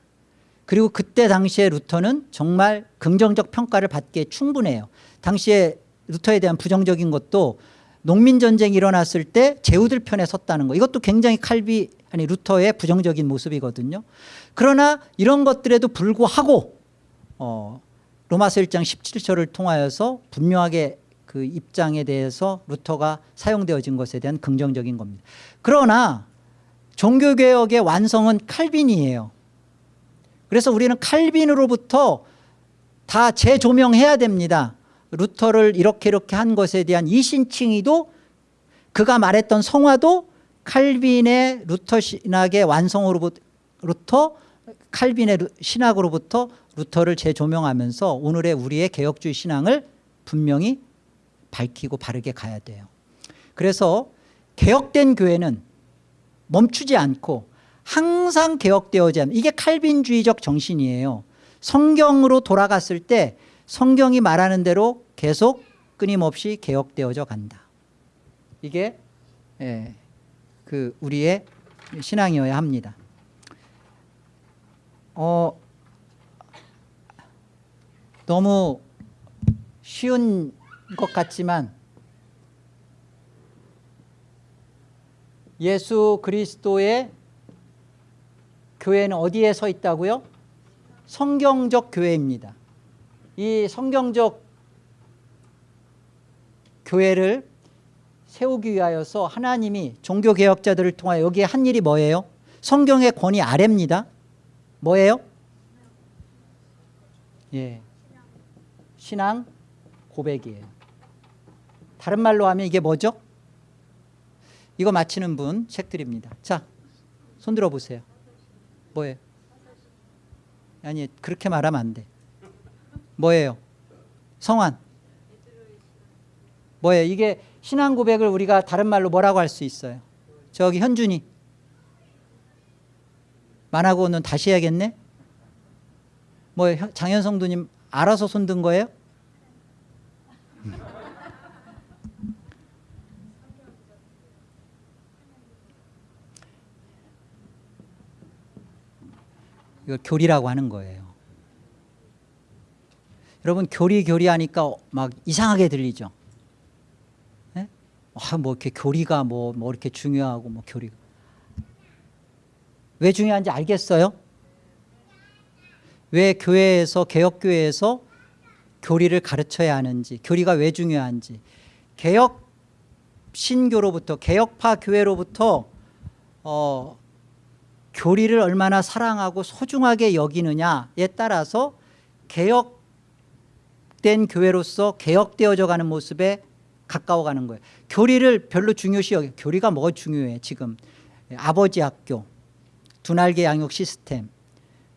그리고 그때 당시에 루터는 정말 긍정적 평가를 받기에 충분해요. 당시에 루터에 대한 부정적인 것도 농민전쟁이 일어났을 때 제후들 편에 섰다는 거 이것도 굉장히 칼비 아니 루터의 부정적인 모습이거든요. 그러나 이런 것들에도 불구하고 어, 로마서 1장 17절을 통하여서 분명하게 그 입장에 대해서 루터가 사용되어진 것에 대한 긍정적인 겁니다. 그러나 종교개혁의 완성은 칼빈이에요. 그래서 우리는 칼빈으로부터 다 재조명해야 됩니다. 루터를 이렇게 이렇게 한 것에 대한 이신칭의도 그가 말했던 성화도 칼빈의 루터 신학의 완성으로부터 칼빈의 신학으로부터 루터를 재조명하면서 오늘의 우리의 개혁주의 신앙을 분명히 밝히고 바르게 가야 돼요. 그래서 개혁된 교회는 멈추지 않고 항상 개혁되어야 합니다. 이게 칼빈주의적 정신이에요. 성경으로 돌아갔을 때 성경이 말하는 대로 계속 끊임없이 개혁되어져 간다. 이게 예, 그 우리의 신앙이어야 합니다. 어, 너무 쉬운 것 같지만 예수 그리스도의 교회는 어디에 서 있다고요? 성경적 교회입니다. 이 성경적 교회를 세우기 위하여서 하나님이 종교개혁자들을 통하여 여기에 한 일이 뭐예요? 성경의 권위 아래입니다. 뭐예요? 예, 신앙 고백이에요. 다른 말로 하면 이게 뭐죠? 이거 맞히는 분 책 드립니다. 자, 손 들어보세요. 뭐예요? 아니 그렇게 말하면 안 돼. 뭐예요? 성환. 뭐예요? 이게 신앙 고백을 우리가 다른 말로 뭐라고 할 수 있어요? 저기 현준이. 만하고 는 다시 해야겠네? 뭐예요? 장현성도님 알아서 손든 거예요? 이걸 교리라고 하는 거예요. 여러분 교리 교리 하니까 막 이상하게 들리죠. 네? 아, 뭐 이렇게 교리가 뭐, 뭐 이렇게 중요하고 뭐 교리가 왜 중요한지 알겠어요? 왜 교회에서 개혁교회에서 교리를 가르쳐야 하는지 교리가 왜 중요한지 개혁 신교로부터 개혁파 교회로부터 어, 교리를 얼마나 사랑하고 소중하게 여기느냐에 따라서 개혁된 교회로서 개혁되어져 가는 모습에 가까워가는 거예요. 교리를 별로 중요시 여기 교리가 뭐가 중요해 지금 아버지 학교, 두날개 양육 시스템,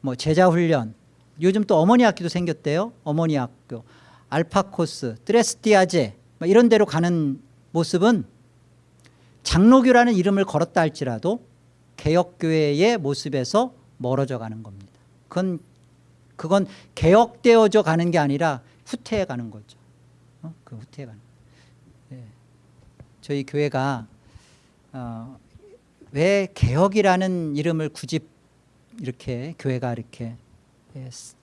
뭐 제자 훈련, 요즘 또 어머니 학교도 생겼대요. 어머니 학교, 알파 코스, 트레스티아제 뭐 이런 데로 가는 모습은 장로교라는 이름을 걸었다 할지라도 개혁교회의 모습에서 멀어져 가는 겁니다. 그건 그건 개혁되어져 가는 게 아니라 후퇴해 가는 거죠. 어? 그 후퇴해 가는. 예. 저희 교회가 어, 왜 개혁이라는 이름을 굳이 이렇게 교회가 이렇게, 예, 스-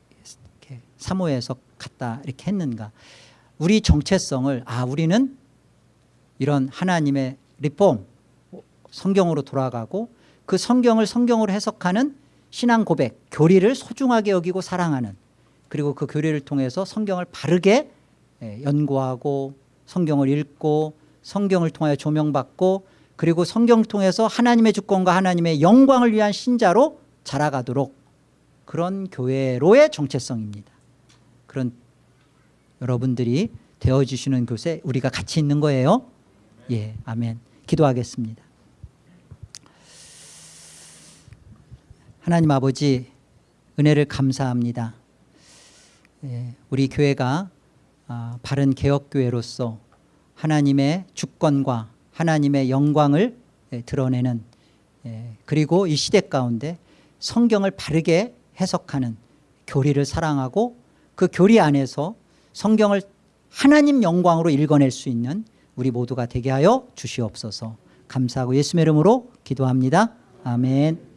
이렇게 사모해서 갖다 이렇게 했는가? 우리 정체성을 아 우리는 이런 하나님의 리폼 성경으로 돌아가고 그 성경을 성경으로 해석하는 신앙 고백 교리를 소중하게 여기고 사랑하는 그리고 그 교리를 통해서 성경을 바르게 예, 연구하고 성경을 읽고 성경을 통하여 조명받고 그리고 성경을 통해서 하나님의 주권과 하나님의 영광을 위한 신자로 자라가도록 그런 교회로의 정체성입니다. 그런 여러분들이 되어주시는 곳에 우리가 같이 있는 거예요. 예, 아멘. 기도하겠습니다. 하나님 아버지 은혜를 감사합니다. 예, 우리 교회가 아, 바른 개혁교회로서 하나님의 주권과 하나님의 영광을 예, 드러내는 예, 그리고 이 시대 가운데 성경을 바르게 해석하는 교리를 사랑하고 그 교리 안에서 성경을 하나님 영광으로 읽어낼 수 있는 우리 모두가 되게 하여 주시옵소서 감사하고 예수의 이름으로 기도합니다. 아멘